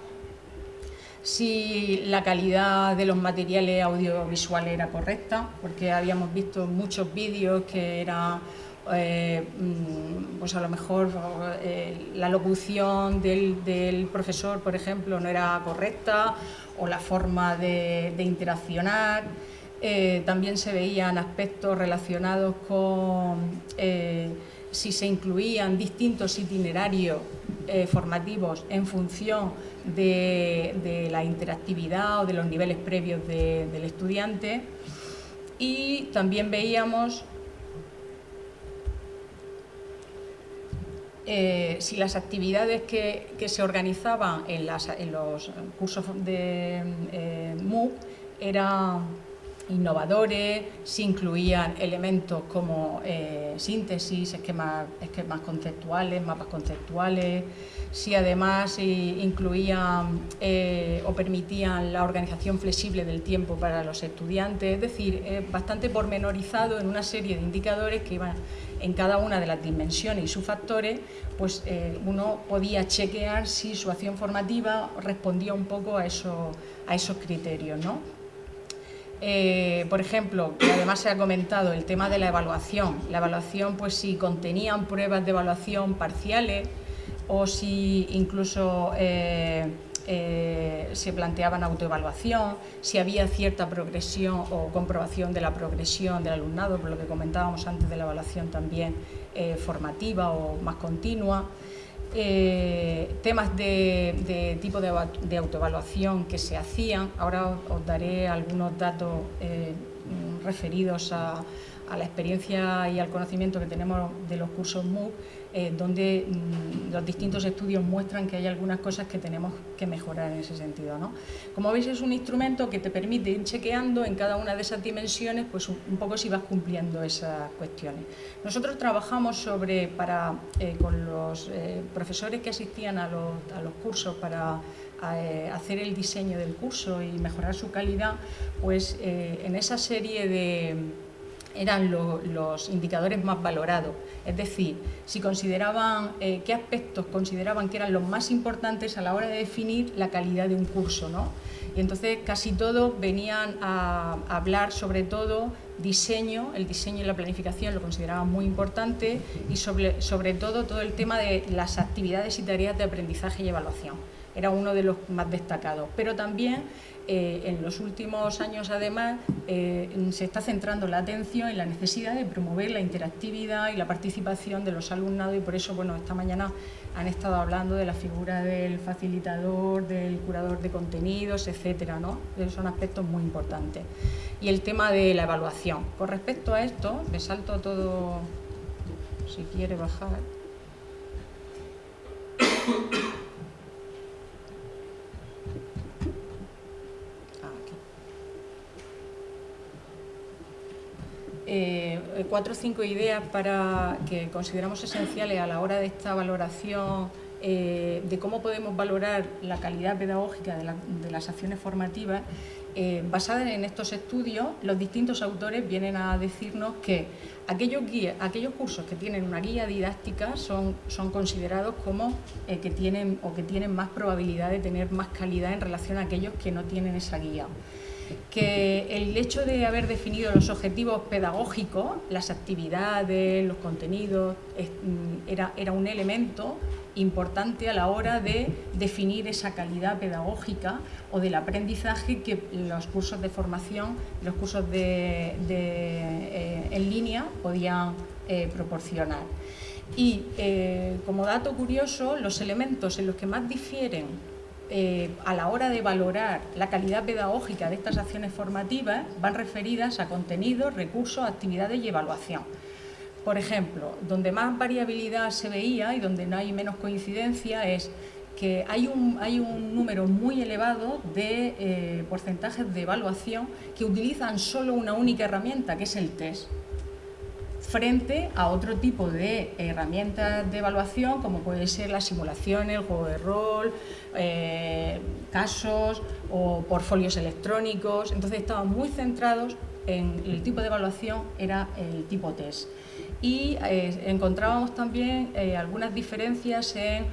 si la calidad de los materiales audiovisuales era correcta, porque habíamos visto muchos vídeos que eran mm, pues a lo mejor la locución del, profesor, por ejemplo, no era correcta o la forma de, interaccionar. también se veían aspectos relacionados con si se incluían distintos itinerarios eh, formativos en función de, la interactividad o de los niveles previos del estudiante y también veíamos eh, si las actividades que, se organizaban en, los cursos de eh, MOOC eran innovadores, si incluían elementos como eh, síntesis, esquemas, conceptuales, mapas conceptuales, si además incluían eh, o permitían la organización flexible del tiempo para los estudiantes, es decir, bastante pormenorizado en una serie de indicadores que iban en cada una de las dimensiones y sus factores, pues eh, uno podía chequear si su acción formativa respondía un poco a, a esos criterios. ¿no? Eh, por ejemplo, que además se ha comentado el tema de la evaluación. La evaluación, pues si contenían pruebas de evaluación parciales o si incluso eh, eh, se planteaban autoevaluación, si había cierta progresión o comprobación de la progresión del alumnado, por lo que comentábamos antes de la evaluación también formativa o más continua. Eh, temas de, tipo de, autoevaluación que se hacían. Ahora os, daré algunos datos eh, referidos a, a la experiencia y al conocimiento que tenemos de los cursos MOOC, eh, donde mm, los distintos estudios muestran que hay algunas cosas que tenemos que mejorar en ese sentido. ¿no? Como veis es un instrumento que te permite ir chequeando en cada una de esas dimensiones pues un, poco si vas cumpliendo esas cuestiones. Nosotros trabajamos sobre, para, eh, con los eh, profesores que asistían a los, a los cursos para hacer el diseño del curso y mejorar su calidad, pues en esa serie de eran los indicadores más valorados. Es decir, si consideraban, eh, qué aspectos consideraban que eran los más importantes a la hora de definir la calidad de un curso. ¿no? Y entonces casi todos venían a, hablar sobre todo diseño, el diseño y la planificación lo consideraban muy importante y sobre, sobre todo todo el tema de las actividades y tareas de aprendizaje y evaluación. Era uno de los más destacados. Pero también eh, en los últimos años, además, eh, se está centrando la atención en la necesidad de promover la interactividad y la participación de los alumnados y por eso, bueno, esta mañana han estado hablando de la figura del facilitador, del curador de contenidos, etcétera, ¿no? Son aspectos muy importantes. Y el tema de la evaluación. Con respecto a esto, me salto todo, si quiere bajar. Eh, cuatro o cinco ideas para que consideramos esenciales a la hora de esta valoración eh, de cómo podemos valorar la calidad pedagógica de, las acciones formativas. Eh, basadas en estos estudios, los distintos autores vienen a decirnos que aquellos, cursos que tienen una guía didáctica son considerados como que tienen o que tienen más probabilidad de tener más calidad en relación a aquellos que no tienen esa guía que el hecho de haber definido los objetivos pedagógicos, las actividades, los contenidos, mm, era, era un elemento importante a la hora de definir esa calidad pedagógica o del aprendizaje que los cursos de formación, los cursos de, eh, en línea podían eh, proporcionar. Y eh, como dato curioso, los elementos en los que más difieren eh, a la hora de valorar la calidad pedagógica de estas acciones formativas van referidas a contenidos, recursos, actividades y evaluación. Por ejemplo, donde más variabilidad se veía y donde no hay menos coincidencia es que hay un, hay un número muy elevado de eh, porcentajes de evaluación que utilizan solo una única herramienta, que es el test frente a otro tipo de herramientas de evaluación como puede ser la simulación, el juego de rol, eh, casos o portfolios electrónicos. Entonces estaban muy centrados en el tipo de evaluación, era el tipo test. Y eh, encontrábamos también eh, algunas diferencias en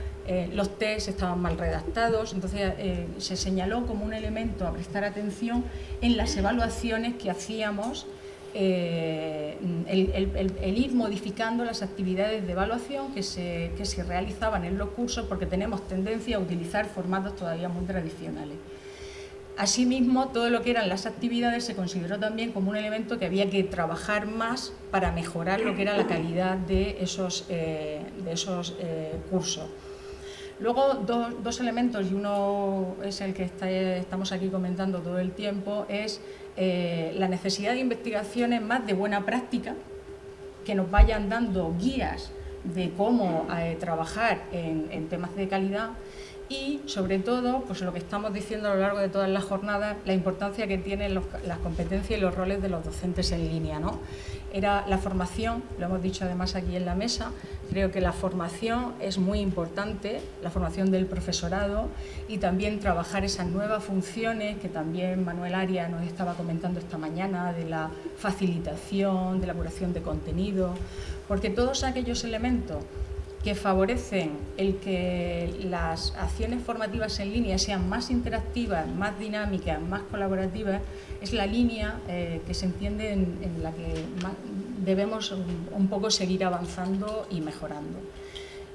los test estaban mal redactados, entonces se señaló como un elemento a prestar atención en las evaluaciones que hacíamos eh, el, ir modificando las actividades de evaluación que se, que se realizaban en los cursos porque tenemos tendencia a utilizar formatos todavía muy tradicionales. Asimismo, todo lo que eran las actividades se consideró también como un elemento que había que trabajar más para mejorar lo que era la calidad de esos, eh, de esos eh, cursos. Luego, dos, elementos, y uno es el que estamos aquí comentando todo el tiempo, es eh, la necesidad de investigaciones más de buena práctica, que nos vayan dando guías de cómo trabajar en temas de calidad y sobre todo, pues lo que estamos diciendo a lo largo de todas las jornadas, la importancia que tienen las competencias y los roles de los docentes en línea. ¿no? Era la formación, lo hemos dicho además aquí en la mesa, creo que la formación es muy importante, la formación del profesorado y también trabajar esas nuevas funciones que también Manuel Aria nos estaba comentando esta mañana, de la facilitación, de la curación de contenido, porque todos aquellos elementos que favorecen el que las acciones formativas en línea sean más interactivas, más dinámicas, más colaborativas, es la línea eh, que se entiende en, la que debemos un, poco seguir avanzando y mejorando.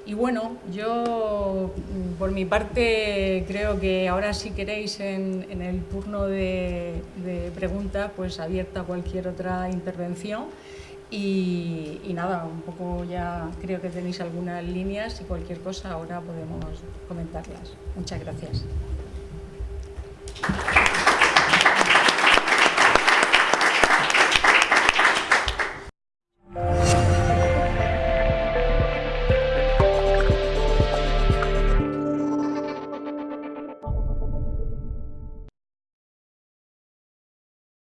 Y bueno, yo por mi parte creo que ahora si queréis en, el turno de, de preguntas, pues abierta cualquier otra intervención. Y, nada, un poco ya creo que tenéis algunas líneas y cualquier cosa ahora podemos comentarlas. Muchas gracias.